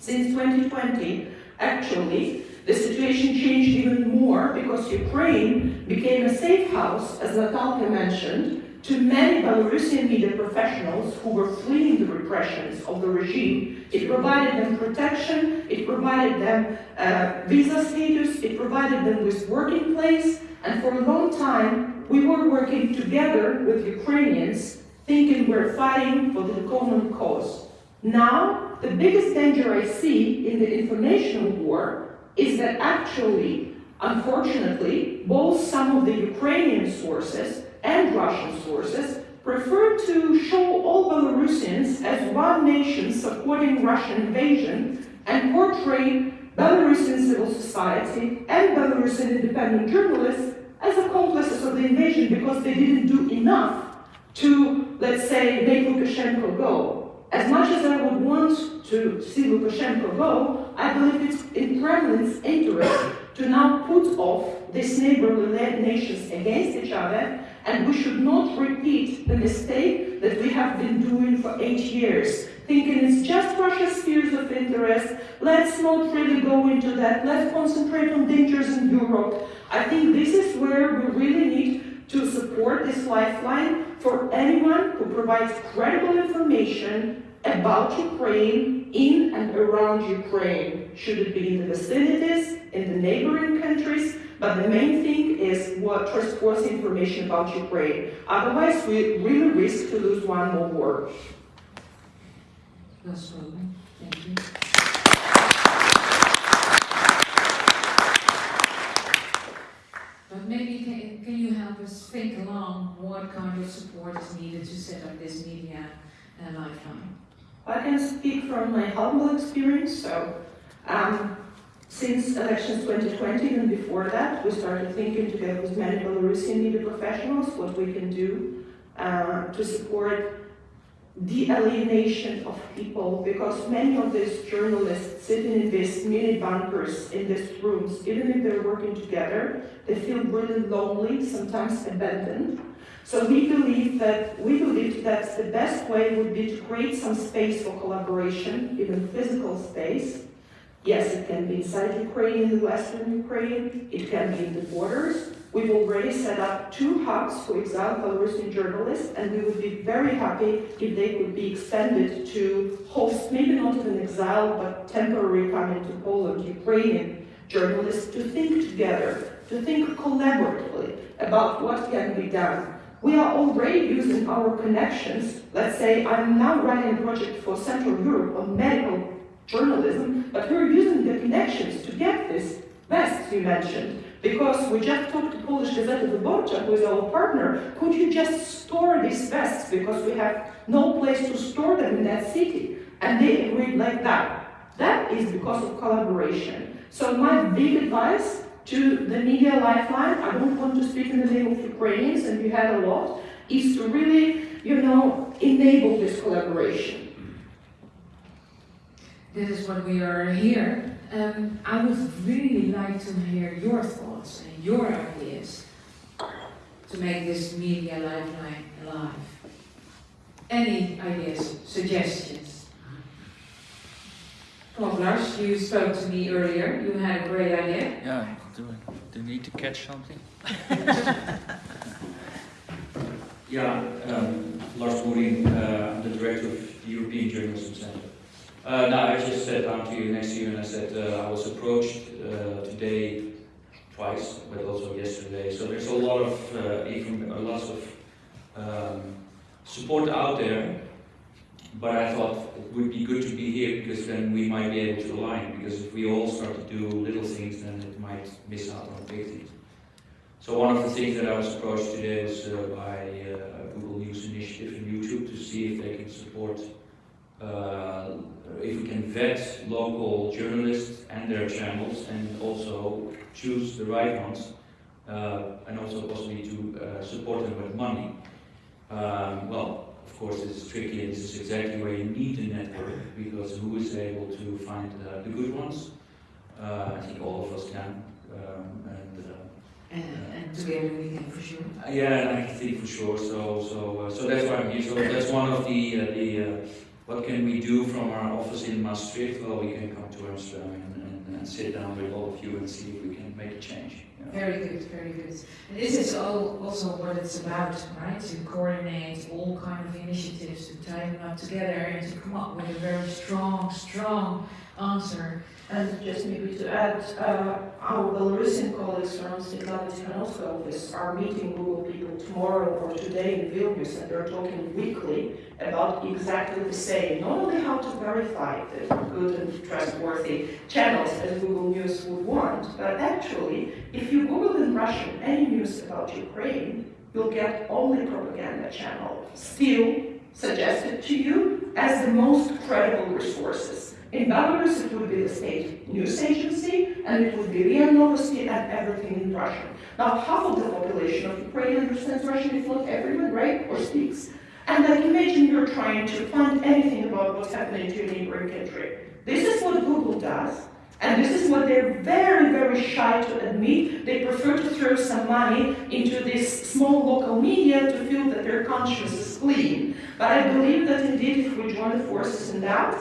Since 2020, actually, the situation changed even more because Ukraine became a safe house, as Natalka mentioned, to many Belarusian media professionals who were fleeing the repressions of the regime. It provided them protection, it provided them uh, visa status, it provided them with working place, and for a long time, we were working together with Ukrainians, thinking we're fighting for the common cause. Now, the biggest danger I see in the information war is that actually, unfortunately, both some of the Ukrainian sources and Russian sources prefer to show all Belarusians as one nation supporting Russian invasion and portray Belarusian civil society and Belarusian independent journalists as accomplices of the invasion because they didn't do enough to, let's say, make Lukashenko go. As much as I would want to see Lukashenko go, I believe it's in Kremlin's interest to now put off these neighborly nations against each other, and we should not repeat the mistake that we have been doing for eight years, thinking it's just Russia's spheres of interest, let's not really go into that, let's concentrate on dangers in Europe. I think this is where we really need to support this lifeline for anyone who provides credible information about Ukraine in and around Ukraine. Should it be in the vicinities, in the neighboring countries, but the main thing is what trustworthy information about Ukraine. Otherwise, we really risk to lose one more war. That's all. Thank you. But maybe can, can you help us think along what kind of support is needed to set up this media uh, lifeline? I can speak from my humble experience. So, um, since elections 2020 and before that, we started thinking together with many Belarusian media professionals what we can do uh, to support the alienation of people because many of these journalists sitting in these mini bunkers in these rooms, even if they're working together, they feel really lonely, sometimes abandoned. So we believe that we believe that the best way would be to create some space for collaboration, even physical space. Yes, it can be inside Ukraine, in the western Ukraine, it can be in the borders, We've already set up two hubs for exiled Belarusian journalists, and we would be very happy if they could be extended to host, maybe not even exile, but temporary coming to Poland, Ukrainian journalists to think together, to think collaboratively about what can be done. We are already using our connections. Let's say I'm now running a project for Central Europe on medical journalism, but we're using the connections to get this vests you mentioned. Because we just talked to Polish Gazeta Wyborcza, who is our partner, could you just store these vests because we have no place to store them in that city? And they agreed like that. That is because of collaboration. So my big advice to the media lifeline, I don't want to speak in the name of Ukrainians, and you had a lot, is to really, you know, enable this collaboration. This is what we are here um, I would really like to hear your thoughts and your ideas to make this media lifeline alive. Any ideas, suggestions? Well, Lars, you spoke to me earlier. You had a great idea. Yeah, do, do you need to catch something? yeah, um, Lars Boering, uh, I'm the director of the European Journalism Center. Uh, I just sat down to you next to you and I said uh, I was approached uh, today twice, but also yesterday. So there's a lot of uh, even a lot of um, support out there. But I thought it would be good to be here because then we might be able to align. Because if we all start to do little things, then it might miss out on big things. So one of the things that I was approached today was uh, by uh, Google News Initiative and YouTube to see if they can support, uh, if we can vet local journalists and their channels and also choose the right ones uh, and also possibly to uh, support them with money. Um, well, of course, this is tricky and this is exactly where you need a network because who is able to find uh, the good ones? Uh, I think all of us can. Um, and, uh, And, and together we can for sure. uh, Yeah, I think for sure. So, so, uh, so that's why I'm here. So that's one of the uh, the uh, what can we do from our office in Maastricht? Well, we can come to Amsterdam and, and, and sit down with all of you and see if we can make a change. Very good, very good. And this is all also what it's about, right? To coordinate all kind of initiatives, to tie them up together and to come up with a very strong, strong answer. And just maybe to add, uh, our Belarusian colleagues from Svetlana Tikhanovskaya office are meeting Google people tomorrow or today in Vilnius, and they're talking weekly about exactly the same. Not only how to verify the good and trustworthy channels as Google News would want, but actually, if you Google in Russian any news about Ukraine, you'll get only propaganda channel still suggested to you as the most credible resources. In Belarus, it would be the state news agency, and it would be RIA Novosti and everything in Russian. Now, half of the population of Ukraine understands Russian, if not everyone, right, or speaks. And like imagine you're trying to find anything about what's happening to your neighboring country. This is what Google does, and this is what they're very, very shy to admit. They prefer to throw some money into this small local media to feel that their conscience is clean. But I believe that indeed, if we join the forces in that,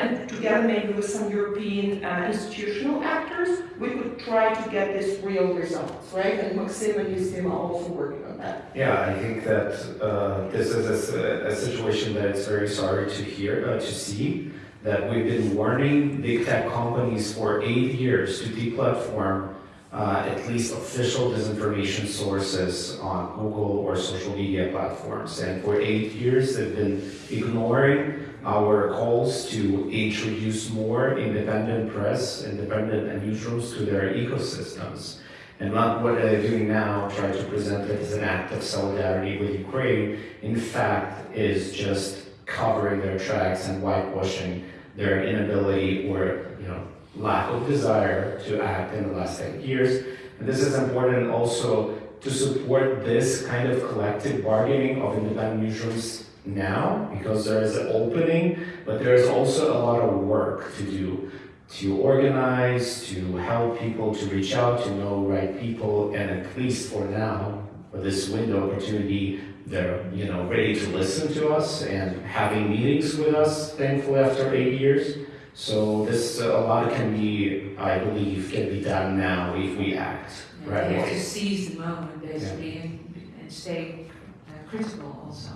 and together maybe with some European uh, institutional actors, we could try to get this real results, right? And Maxim and Yusima are also working on that. Yeah, I think that uh, this is a, a situation that it's very sorry to hear, uh, to see, that we've been warning big tech companies for eight years to deplatform uh, at least official disinformation sources on Google or social media platforms. And for eight years, they've been ignoring our calls to introduce more independent press, independent newsrooms to their ecosystems. And not what they're doing now, try to present it as an act of solidarity with Ukraine, in fact, is just covering their tracks and whitewashing their inability or, you know, lack of desire to act in the last 10 years. And this is important also to support this kind of collective bargaining of independent newsrooms now, because there is an opening, but there is also a lot of work to do to organize, to help people to reach out, to know right people, and at least for now, for this window opportunity, they're you know ready to listen to us and having meetings with us, thankfully after eight years. So this uh, a lot can be, I believe, can be done now if we act Yeah, right you away. to seize the moment basically and, and stay uh, critical also.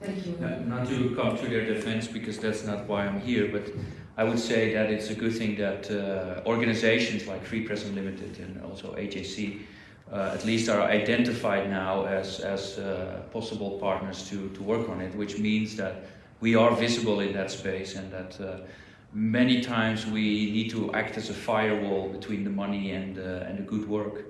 Thank you. Not, not to come to their defense because that's not why I'm here, but I would say that it's a good thing that uh, organizations like Free Press Unlimited and also EJC uh, at least are identified now as, as uh, possible partners to, to work on it, which means that we are visible in that space and that uh, many times we need to act as a firewall between the money and, uh, and the good work.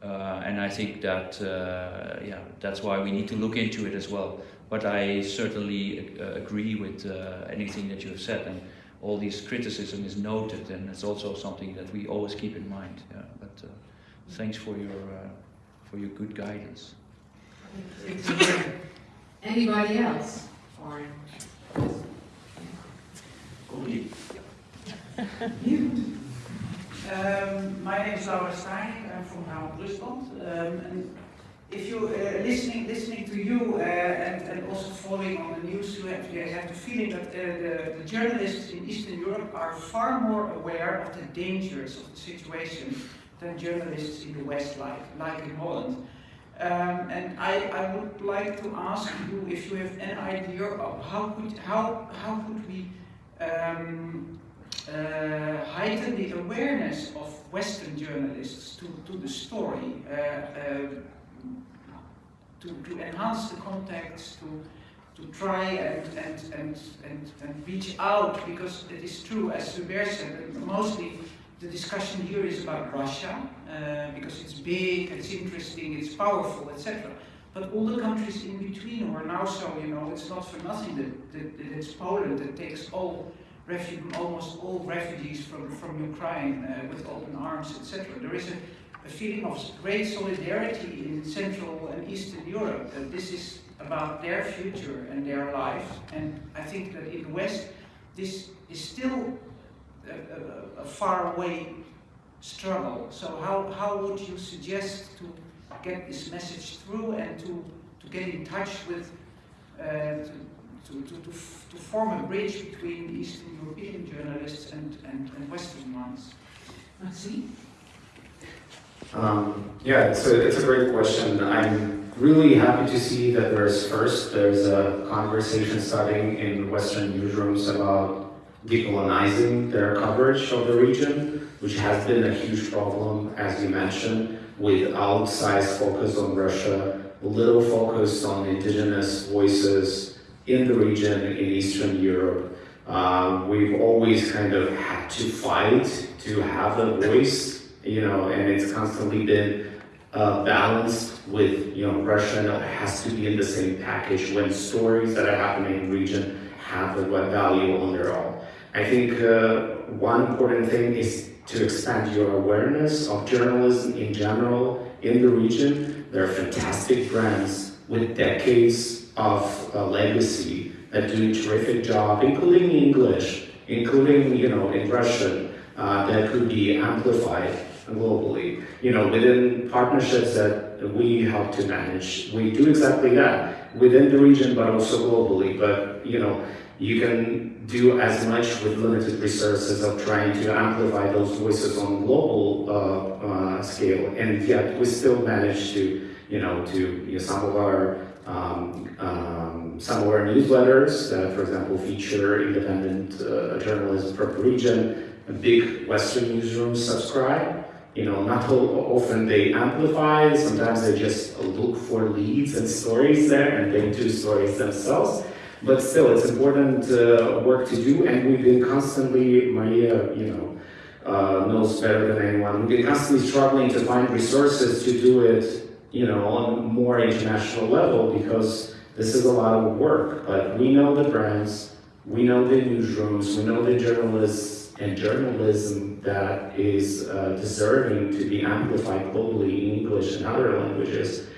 Uh, and I think that uh, yeah, that's why we need to look into it as well. But I certainly uh, agree with uh, anything that you have said, and all these criticism is noted, and it's also something that we always keep in mind. Yeah. But thanks for your for your good guidance. Anybody else? Um, my name is Laura Starink. I'm from Raam op Rusland. Um, and if you uh, listening listening to you uh, and, and also following on the news, you have, you have the feeling that uh, the, the journalists in Eastern Europe are far more aware of the dangers of the situation than journalists in the West, like like in Holland. Um, and I, I would like to ask you if you have an idea of how could how how could we um, uh, heighten the awareness of Western journalists to, to the story, uh, uh, to, to enhance the context, to, to try and, and, and, and, and reach out because it is true, as Hubert said, mostly the discussion here is about Russia uh, because it's big, it's interesting, it's powerful, etc. But all the countries in between who are now so, you know, it's not for nothing that, that, that it's Poland that takes all almost all refugees from, from Ukraine uh, with open arms, etc. There is a, a feeling of great solidarity in Central and Eastern Europe that this is about their future and their life. And I think that in the West, this is still a, a, a far away struggle. So how, how would you suggest to get this message through and to, to get in touch with, uh, to, to, to, to, to form a bridge between Eastern European journalists and, and, and Western ones? Merci. Um, yeah, it's a, it's a great question. I'm really happy to see that there's first, there's a conversation starting in Western newsrooms about decolonizing their coverage of the region, which has been a huge problem, as you mentioned, with outsized focus on Russia, little focus on indigenous voices in the region in Eastern Europe. Uh, we've always kind of had to fight to have a voice, you know, and it's constantly been uh, balanced with, you know, Russia has to be in the same package when stories that are happening in the region have a value on their own. I think uh, one important thing is to expand your awareness of journalism in general in the region. There are fantastic brands with decades of uh, legacy that do a terrific job, including English, including, you know, in Russian, uh, that could be amplified globally. You know, within partnerships that we help to manage, we do exactly that within the region, but also globally. But, you know, you can do as much with limited resources of trying to amplify those voices on global uh, uh, scale, and yet we still manage to, you know, to you know, some of our um, um, some of our newsletters that, for example, feature independent uh, journalism from region. Big Western newsrooms subscribe. You know, not often they amplify. Sometimes they just look for leads and stories there, and they do stories themselves. But still, it's important uh, work to do, and we've been constantly, Maria, you know, uh, knows better than anyone, we've been constantly struggling to find resources to do it, you know, on a more international level, because this is a lot of work. But we know the brands, we know the newsrooms, we know the journalists and journalism that is uh, deserving to be amplified globally in English and other languages.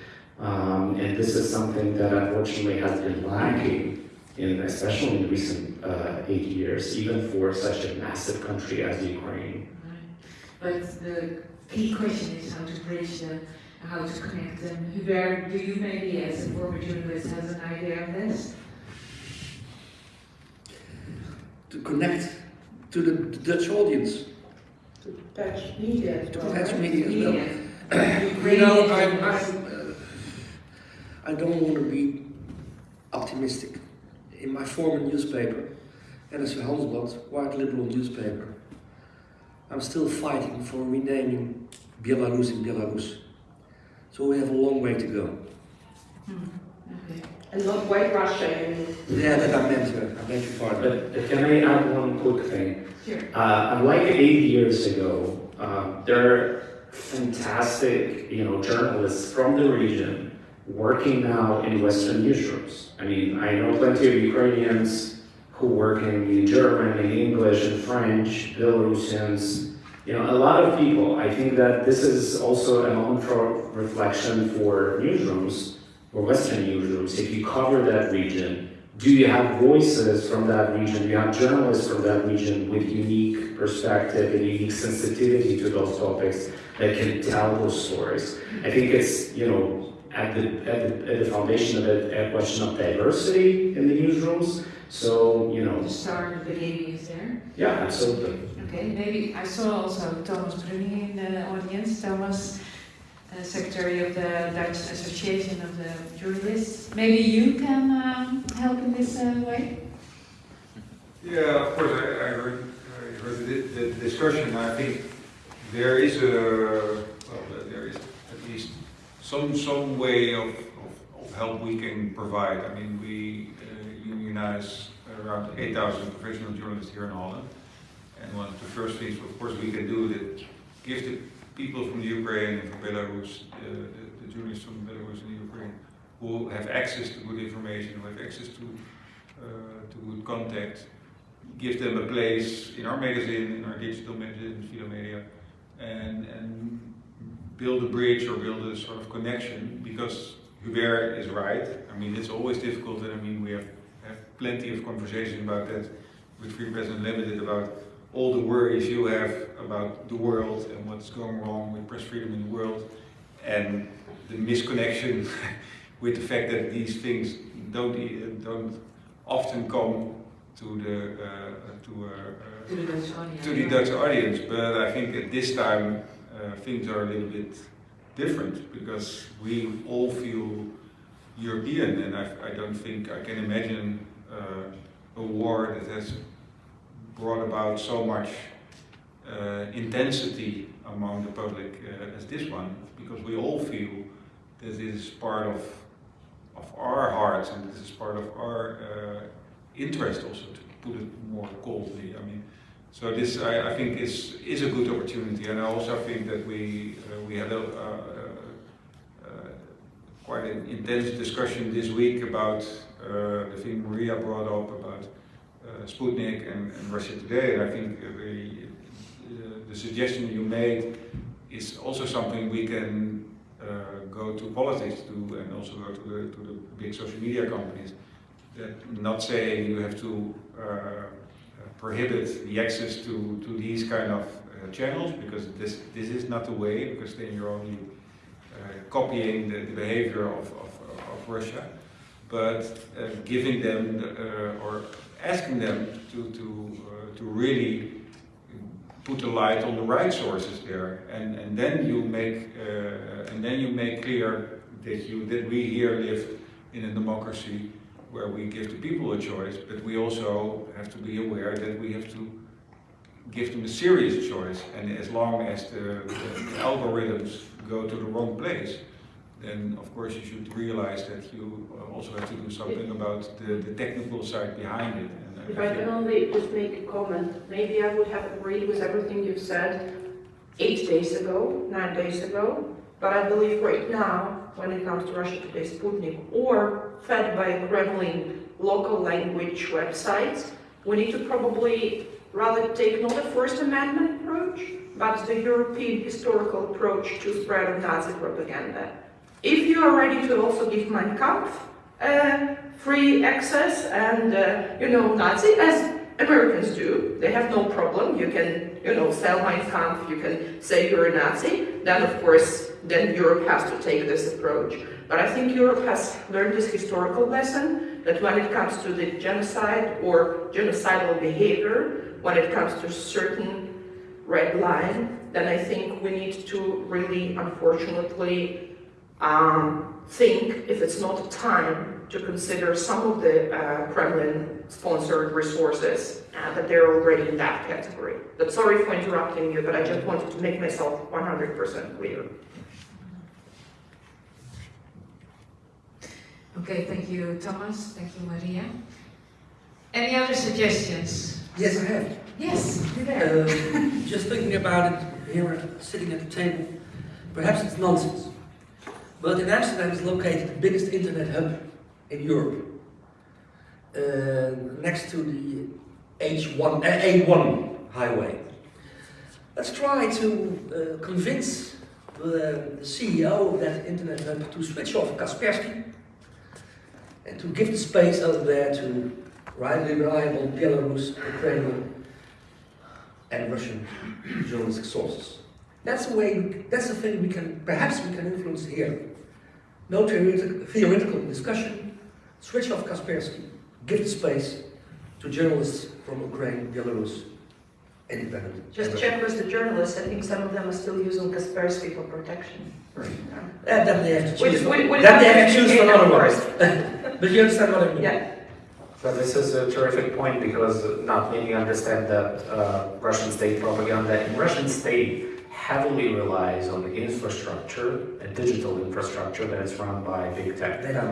Um, and this is something that unfortunately has been lacking in especially in recent uh, eight years, even for such a massive country as Ukraine. Right. But the key question is how to bridge the, how to connect them. Hubert, do you maybe as a former journalist has an idea of this? To connect to the, the Dutch audience. To Dutch media. To the Dutch media as well. Media. you know, I'm, I'm, uh, I don't want to be optimistic in my former newspaper, NRC Handelsblad, quite liberal newspaper, I'm still fighting for renaming Belarus in Belarus. So we have a long way to go. Hmm. Okay. And not White Russia, you mean? Yeah, that I meant, I beg your pardon. But, but can I add one quick thing? Sure. Uh, unlike eight years ago, uh, there are fantastic, you know, journalists from the region working now in Western newsrooms. I mean, I know plenty of Ukrainians who work in German, in English, in French, Belarusians, you know, a lot of people. I think that this is also a moment for reflection for newsrooms, for Western newsrooms. If you cover that region, do you have voices from that region? Do you have journalists from that region with unique perspective and unique sensitivity to those topics that can tell those stories? I think it's, you know, at the, at the, at the foundation of it a question of diversity in the newsrooms. So, you know. The start of the beginning is there? Yeah, absolutely. Okay, maybe I saw also Thomas Bruning in the audience. Thomas, uh, Secretary of the Dutch Association of the Journalists. Maybe you can um, help in this uh, way? Yeah, of course, I, I heard, I heard the, the discussion. I think there is a, well, there is at least some some way of, of, of help we can provide. I mean, we uh, unites around 8,000 professional journalists here in Holland. And one of the first things, of course, we can do is give the people from the Ukraine and from Belarus, uh, the, the journalists from Belarus and Ukraine, who have access to good information, who have access to, uh, to good contact, give them a place in our magazine, in our digital magazine, Media, and, and build a bridge or build a sort of connection because Hubert is right. I mean, it's always difficult, and I mean, we have, have plenty of conversation about that with Free Press Unlimited about all the worries you have about the world and what's going wrong with press freedom in the world, and the misconnection with the fact that these things don't don't often come to the uh, to, uh, uh, To the Dutch audience. to the Dutch audience. But I think at this time uh, things are a little bit different because we all feel European, and I, I don't think I can imagine uh, a war that has brought about so much uh, intensity among the public uh, as this one, because we all feel that this is part of of our hearts and this is part of our uh, interest also, to put it more coldly. I mean, so this I, I think is is a good opportunity, and I also think that we uh, we had a. Uh, uh, quite an intense discussion this week about uh, the thing Maria brought up about uh, Sputnik and, and Russia Today. And I think the, uh, the suggestion you made is also something we can go to politics to and also go to the, to the big social media companies. That not saying you have to prohibit the access to, to these kind of uh, channels because this, this is not the way because then you're only uh, copying the, the behavior of, of, of Russia, but uh, giving them uh, or asking them to, to, to really put the light on the right sources there, and, and then you make uh, and then you make clear that you that we here live in a democracy where we give the people a choice, but we also have to be aware that we have to give them a serious choice. And as long as the, the, algorithms go to the wrong place, then of course you should realize that you uh, also have to do something about the, the technical side behind it. And If I can only just make a comment, maybe I would have agreed with everything you've said eight days ago, nine days ago, but I believe right now, when it comes to Russia Today Sputnik, or fed by Kremlin local language websites, we need to probably rather take not a First Amendment approach, but the European historical approach to spread of Nazi propaganda. If you are ready to also give Mein Kampf uh, free access and, uh, you know, Nazi, as Americans do, they have no problem. You can, you know, sell Mein Kampf, you can say you're a Nazi. Then, of course, then Europe has to take this approach. But I think Europe has learned this historical lesson that when it comes to the genocide or genocidal behavior, when it comes to certain red line, then I think we need to really, unfortunately, um, think if it's not time to consider some of the uh, Kremlin-sponsored resources uh, that they're already in that category. But sorry for interrupting you, but I just wanted to make myself 100% clear. Okay, thank you, Thomas. Thank you, Maria. Any other suggestions? Yes, I have. Yes, do that. Um, just thinking about it here, sitting at the table, perhaps it's nonsense. But in Amsterdam is located the biggest internet hub in Europe, uh, next to the H1, uh, A1 highway. Let's try to uh, convince the, CEO of that internet hub to switch off Kaspersky and to give the space over there to widely reliable Belarus, Ukrainian, and Russian journalistic sources. That's the way, that's the thing we can, perhaps we can influence here. No theoretical discussion, switch off Kaspersky, give the space to journalists from Ukraine, Belarus, independent. Just and check with the journalists, I think some of them are still using Kaspersky for protection. Yeah, then they have to Which- choose. which- which then they have to choose for another one. but you understand what I mean? Yeah. So this is a terrific point because not many understand that uh, Russian state propaganda in Russian state heavily relies on the infrastructure, a digital infrastructure that is run by big tech. Data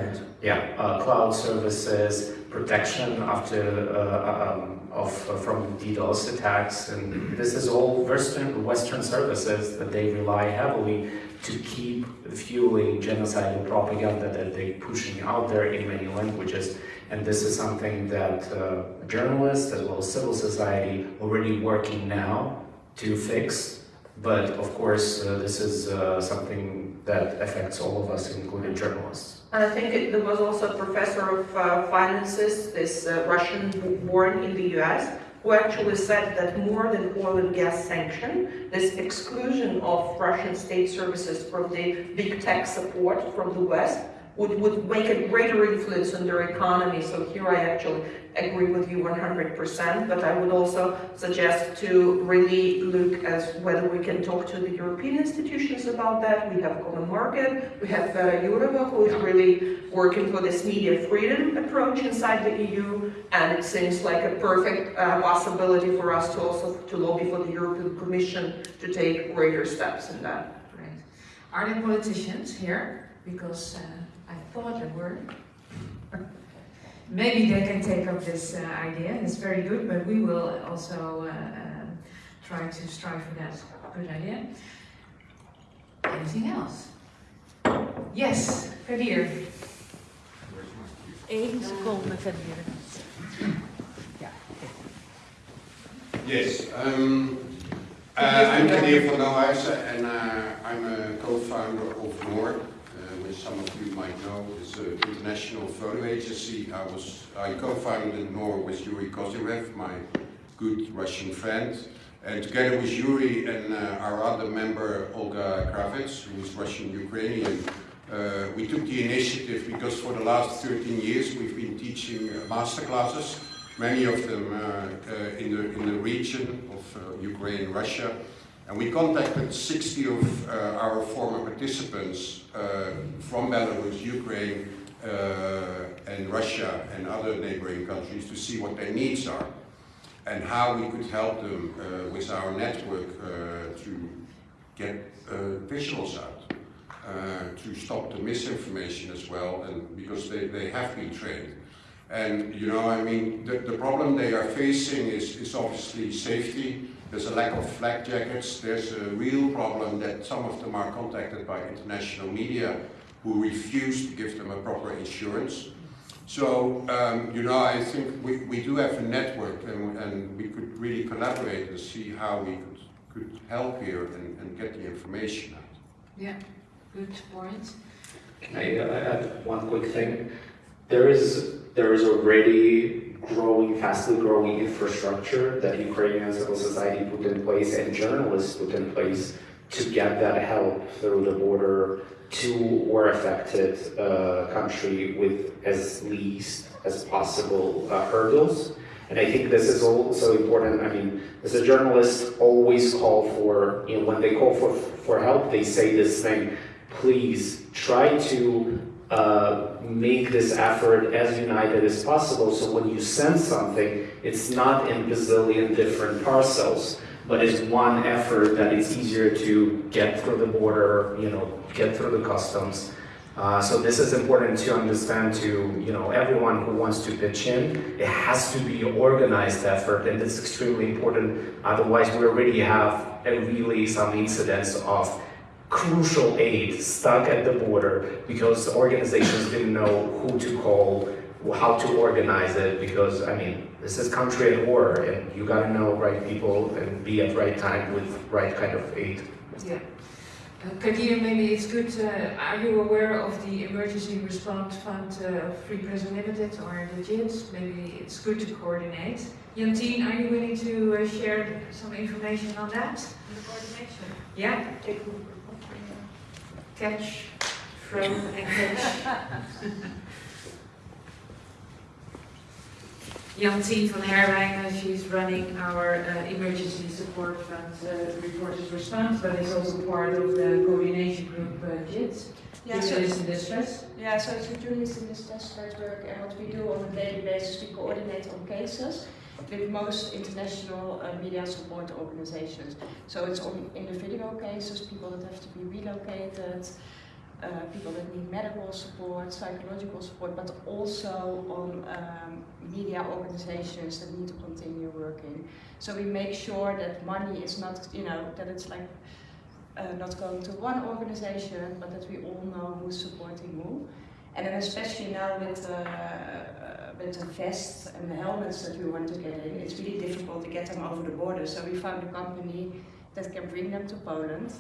Yeah, uh, cloud services, protection after uh, um, of uh, from DDoS attacks, and this is all Western Western services that they rely heavily to keep fueling genocidal propaganda that they're pushing out there in many languages. And this is something that uh, journalists as well as civil society are already working now to fix. But of course, uh, this is uh, something that affects all of us, including journalists. And I think it, there was also a professor of uh, finances, this uh, Russian born in the US, who actually said that more than oil and gas sanction, this exclusion of Russian state services from the big tech support from the West would, would make a greater influence on their economy. So here I actually agree with you 100%, but I would also suggest to really look at whether we can talk to the European institutions about that. We have Common Market, we have Vera Jourova, who is really working for this media freedom approach inside the EU, and it seems like a perfect uh, possibility for us to also to lobby for the European Commission to take greater steps in that. Great. Are there politicians here? Because uh, I thought it were. Maybe they can take up this uh, idea. It's very good, but we will also uh, um, try to strive for that good idea. Anything else? Yes, Kadir. Eén seconde, Kadir. Yes, um, uh, I'm Kadir van Lohuizen and uh, I'm a co-founder of NOOR, uh, which some of you might know is an international photo agency. I was I co-founded NOOR with Yuri Kozyrev, my good Russian friend, and together with Yuri and uh, our other member Olga Kravets, who is Russian-Ukrainian, uh, we took the initiative because for the last 13 years we've been teaching uh, master classes many of them uh, uh, in, the, in the region of uh, Ukraine, Russia. And we contacted 60 of our former participants from Belarus, Ukraine, and Russia and other neighboring countries to see what their needs are and how we could help them uh, with our network uh, to get uh, visuals out, to stop the misinformation as well, and because they, they have been trained. And, you know, I mean, the, the problem they are facing is, is obviously safety. There's a lack of flak jackets. There's a real problem that some of them are contacted by international media who refuse to give them a proper insurance. So, um, you know, I think we, we do have a network and, and we could really collaborate and see how we could, could help here and, and get the information out. Yeah, good point. Can I uh, add one quick thing? There is there is already growing, fastly growing infrastructure that Ukrainian civil society put in place and journalists put in place to get that help through the border to war affected uh, country with as least as possible uh, hurdles. And I think this is also important. I mean, as a journalist, always call for, you know, when they call for, for help, they say this thing, please try to uh, make this effort as united as possible so when you send something, it's not in bazillion different parcels, but it's one effort that it's easier to get through the border, you know, get through the customs. Uh, so this is important to understand to, you know, everyone who wants to pitch in, it has to be organized effort and it's extremely important. Otherwise, we already have really some incidents of crucial aid stuck at the border because organizations didn't know who to call, how to organize it because, I mean, this is country at war and you gotta know right people and be at right time with right kind of aid. Yeah. Uh, Kadir, maybe it's good, uh, are you aware of the Emergency Response Fund uh, Free Press Unlimited or the JITS? Maybe it's good to coordinate. Jantine, are you willing to uh, share some information on that? The coordination? Yeah? Catch, throw and catch. Jantien van Herwijnen, she's running our uh, emergency support fund uh, reporters response, but is also part of the coordination group uh, JID, Yeah, so- Journalists in Distress. Yeah, so it's a journalist in distress network, and what we do on a daily basis, we coordinate on cases. With most international uh, media support organizations. So it's on individual cases, people that have to be relocated, uh, people that need medical support, psychological support, but also on um, media organizations that need to continue working. So we make sure that money is not, you know, that it's like uh, not going to one organization, but that we all know who's supporting who. And then especially now with, uh, with the vests and the helmets that we want to get in, it's really difficult to get them over the border. So we found a company that can bring them to Poland.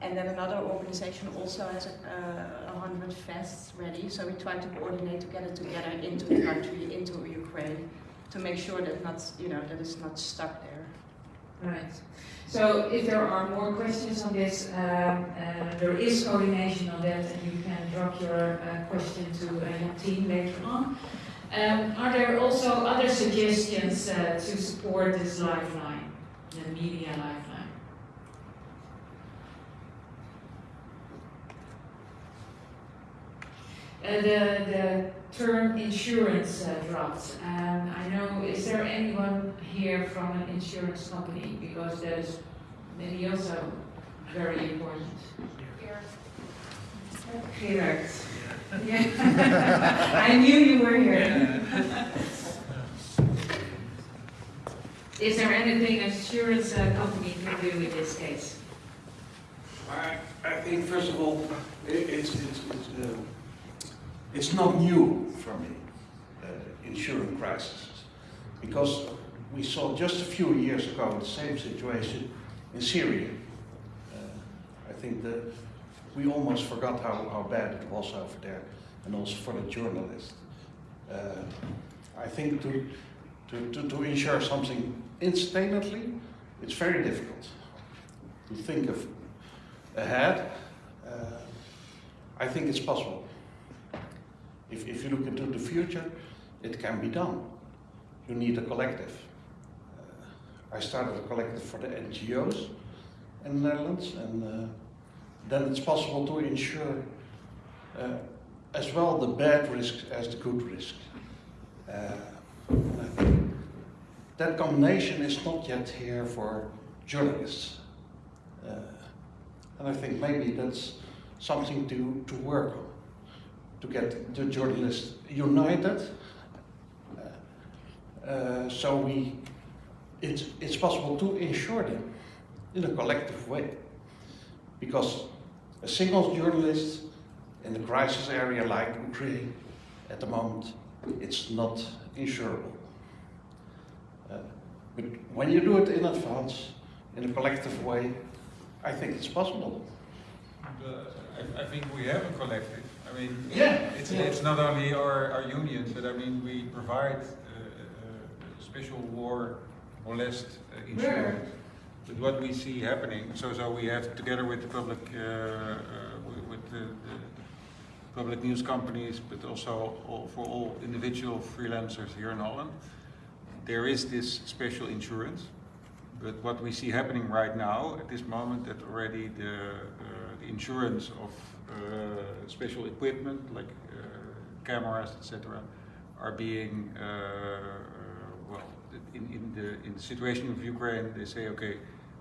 And then another organization also has a, a hundred vests ready. So we try to coordinate to get it together into the country, into Ukraine, to make sure that not, you know, that it's not stuck there. Right. So if there are more questions on this, um, uh, there is coordination on that and you can drop your uh, question to uh, your team later on. Um, are there also other suggestions uh, to support this lifeline, the media lifeline? Uh, the, the term insurance uh, dropped. Um, I know, is there anyone here from an insurance company? Because that is maybe also very important. Gerard. Yeah. I knew you were here. Is there anything an insurance uh, company can do in this case? I, I think first of all, it, it's, it's, it's, uh, it's not new for me, uh, insurance crisis, because we saw just a few years ago the same situation in Syria. Uh, I think that we almost forgot how, how bad it was over there, and also for the journalists. Uh, I think to, to, to, to insure something instantly, it's very difficult to think of ahead. Uh, I think it's possible. If, if you look into the future, it can be done. You need a collective. Uh, I started a collective for the NGOs in the Netherlands, and uh, then it's possible to insure uh, as well the bad risks as the good risks. Uh, that combination is not yet here for journalists. Uh, and I think maybe that's something to, to work on, to get the journalists united. Uh, uh, so we, it's, it's possible to insure them in a collective way. Because a single journalist in a crisis area like Ukraine, at the moment, it's not insurable. Uh, but when you do it in advance, in a collective way, I think it's possible. I, I think we have a collective. I mean, Yeah. it's, Yeah. it's not only our, our unions, but I mean, we provide uh, uh, special war molest uh, insurance. What we see happening, so so we have together with the public, uh, uh, with, the, the, public news companies, but also all, for all individual freelancers here in Holland, there is this special insurance. But what we see happening right now, at this moment, that already the, uh, the insurance of special equipment like cameras, etc., are being uh, well. In, in the in the situation of Ukraine, they say, okay,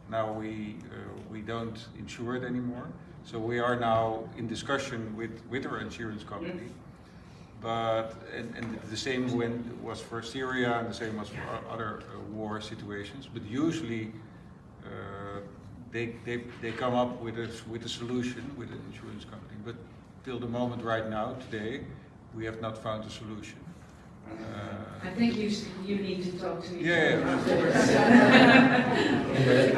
now we uh, we don't insure it anymore. So we are now in discussion with with our insurance company. Yes. But and, and the same when was for Syria and the same was for other uh, war situations. But usually uh, they, they they come up with a with a solution with an insurance company. But till the moment right now, today, we have not found a solution. I think you, you need to talk to each Yeah, other yeah. afterwards.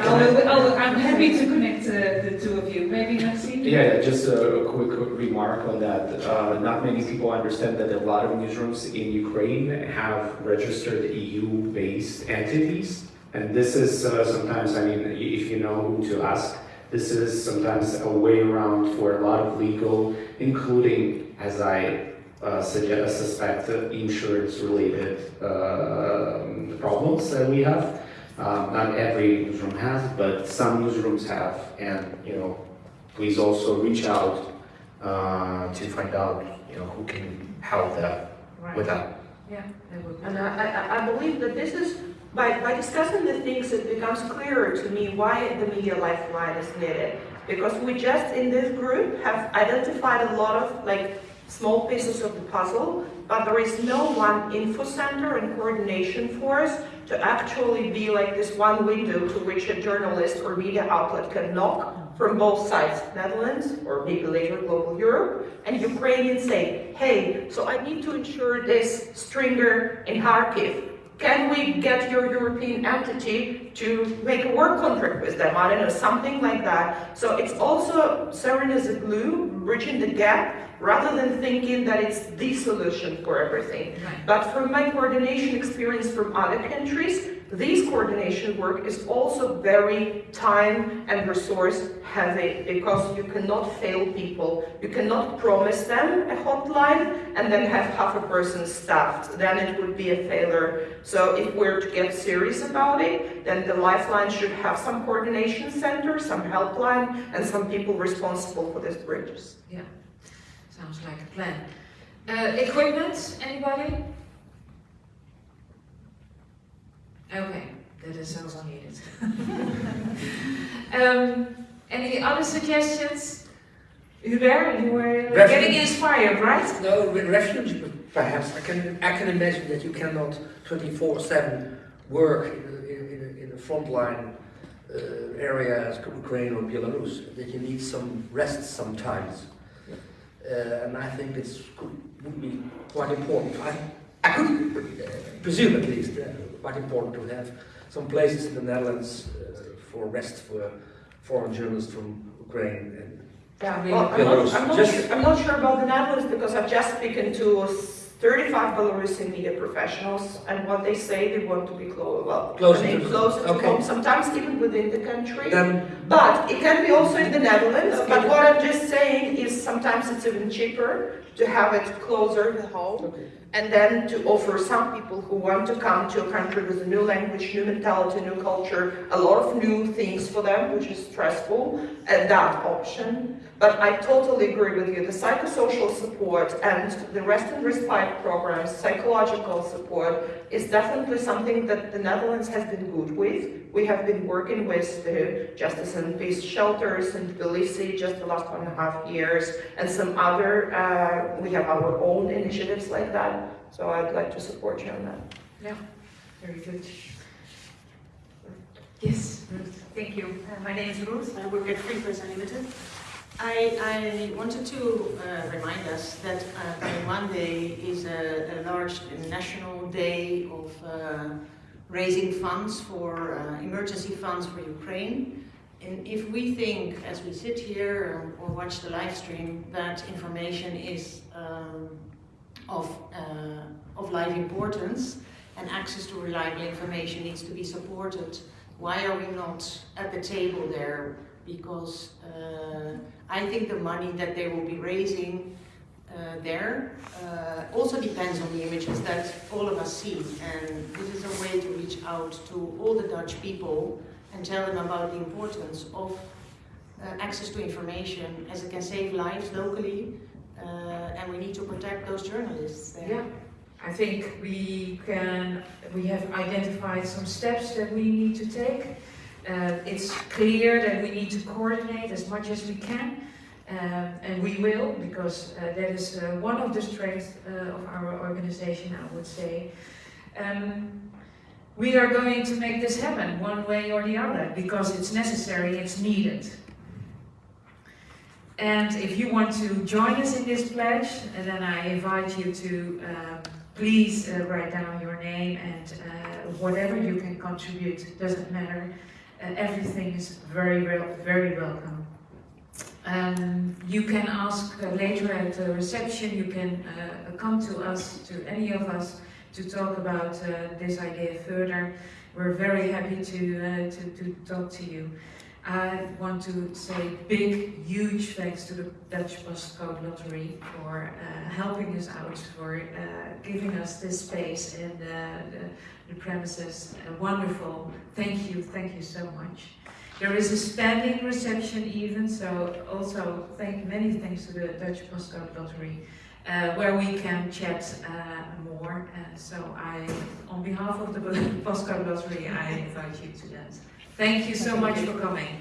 I'll- I'll- I'm happy to connect uh, the two of you. Maybe Maxine? Yeah, yeah, just a quick remark on that. Uh, not many people understand that a lot of newsrooms in Ukraine have registered EU-based entities. And this is uh, sometimes, I mean, if you know who to ask, this is sometimes a way around for a lot of legal, including, as I uh, suggest, suspect, uh, insurance-related um problems that we have. Um, not every newsroom has, but some newsrooms have, and you know, please also reach out uh, to find out, you know, who can help them with that. Yeah, that would be. And I, I, I believe that this is by, by discussing the things, it becomes clearer to me why the media lifeline is needed. Because we just, in this group, have identified a lot of like small pieces of the puzzle, but there is no one info center and coordination force to actually be like this one window to which a journalist or media outlet can knock from both sides, Netherlands or maybe later global Europe, and Ukrainians say, hey, so I need to ensure this stringer in Kharkiv. Can we get your European entity to make a work contract with them? I don't know, something like that. So it's also serving as a glue, bridging the gap, rather than thinking that it's the solution for everything. But from my coordination experience from other countries, this coordination work is also very time and resource heavy because you cannot fail people. You cannot promise them a hotline and then have half a person staffed. Then it would be a failure. So if we're to get serious about it, then the Lifeline should have some coordination center, some helpline, and some people responsible for these bridges. Yeah, sounds like a plan. Uh, equipment, anybody? Okay, that is also needed. um, any other suggestions? Hubert, you were Refuge- getting inspired, right? No, with refuge, perhaps. I can, I can imagine that you cannot 24-7 work in in, in a, in a frontline uh, area as Ukraine or Belarus, that you need some rest sometimes. Uh, and I think it's could, would be quite important. I, I could uh, presume at least uh, quite important to have some places in the Netherlands uh, for rest for foreign journalists from Ukraine and Yeah, Belarus. well, I'm not, I'm, not Just- sure, I'm not sure about the Netherlands because I've just spoken to 35 Belarusian media professionals and what they say they want to be close, well, Closer to- closer to okay. home, sometimes even within the country. Then- but it can be also in the Netherlands, Okay. but what I'm just saying is sometimes it's even cheaper to have it closer to home. And then to offer some people who want to come to a country with a new language, new mentality, new culture, a lot of new things for them, which is stressful, and that option. But I totally agree with you. The psychosocial support and the rest and respite programs, psychological support, is definitely something that the Netherlands has been good with. We have been working with the Justice and Peace shelters in Tbilisi just the last one and a half years, and some other, uh, we have our own initiatives like that. So I'd like to support you on that. Yeah, very good. Yes, Ruth. Thank you. Uh, my name is Ruth. I work at Free Press Unlimited. I, I wanted to uh, remind us that uh, coming Monday is a, a large national day of uh, raising funds for uh, emergency funds for Ukraine. And if we think, as we sit here or, watch the live stream, that information is um, of, uh, of life importance and access to reliable information needs to be supported, why are we not at the table there? Because uh, I think the money that they will be raising there uh, also depends on the images that all of us see. And this is a way to reach out to all the Dutch people and tell them about the importance of uh, access to information as it can save lives locally uh, and we need to protect those journalists there. Yeah, I think we can, we have identified some steps that we need to take. Uh, it's clear that we need to coordinate as much as we can. Um, and we will, because uh, that is uh, one of the strengths uh, of our organization, I would say. Um, we are going to make this happen one way or the other, because it's necessary, it's needed. And if you want to join us in this pledge, uh, then I invite you to um, please uh, write down your name and uh, whatever you can contribute, doesn't matter. Uh, everything is very, wel- very welcome. Um, you can ask uh, later at the reception, you can uh, come to us, to any of us, to talk about uh, this idea further. We're very happy to, to, to talk to you. I want to say big, huge thanks to the Dutch Postcode Lottery for uh, helping us out, for uh, giving us this space and uh, the, the premises. Wonderful. Thank you, thank you so much. There is a standing reception even, so also thank many thanks to the Dutch Postcode Lottery. uh, where we can chat uh, more. Uh, so I, on behalf of the Postcode Lottery, I invite you to that. Thank you so much for coming.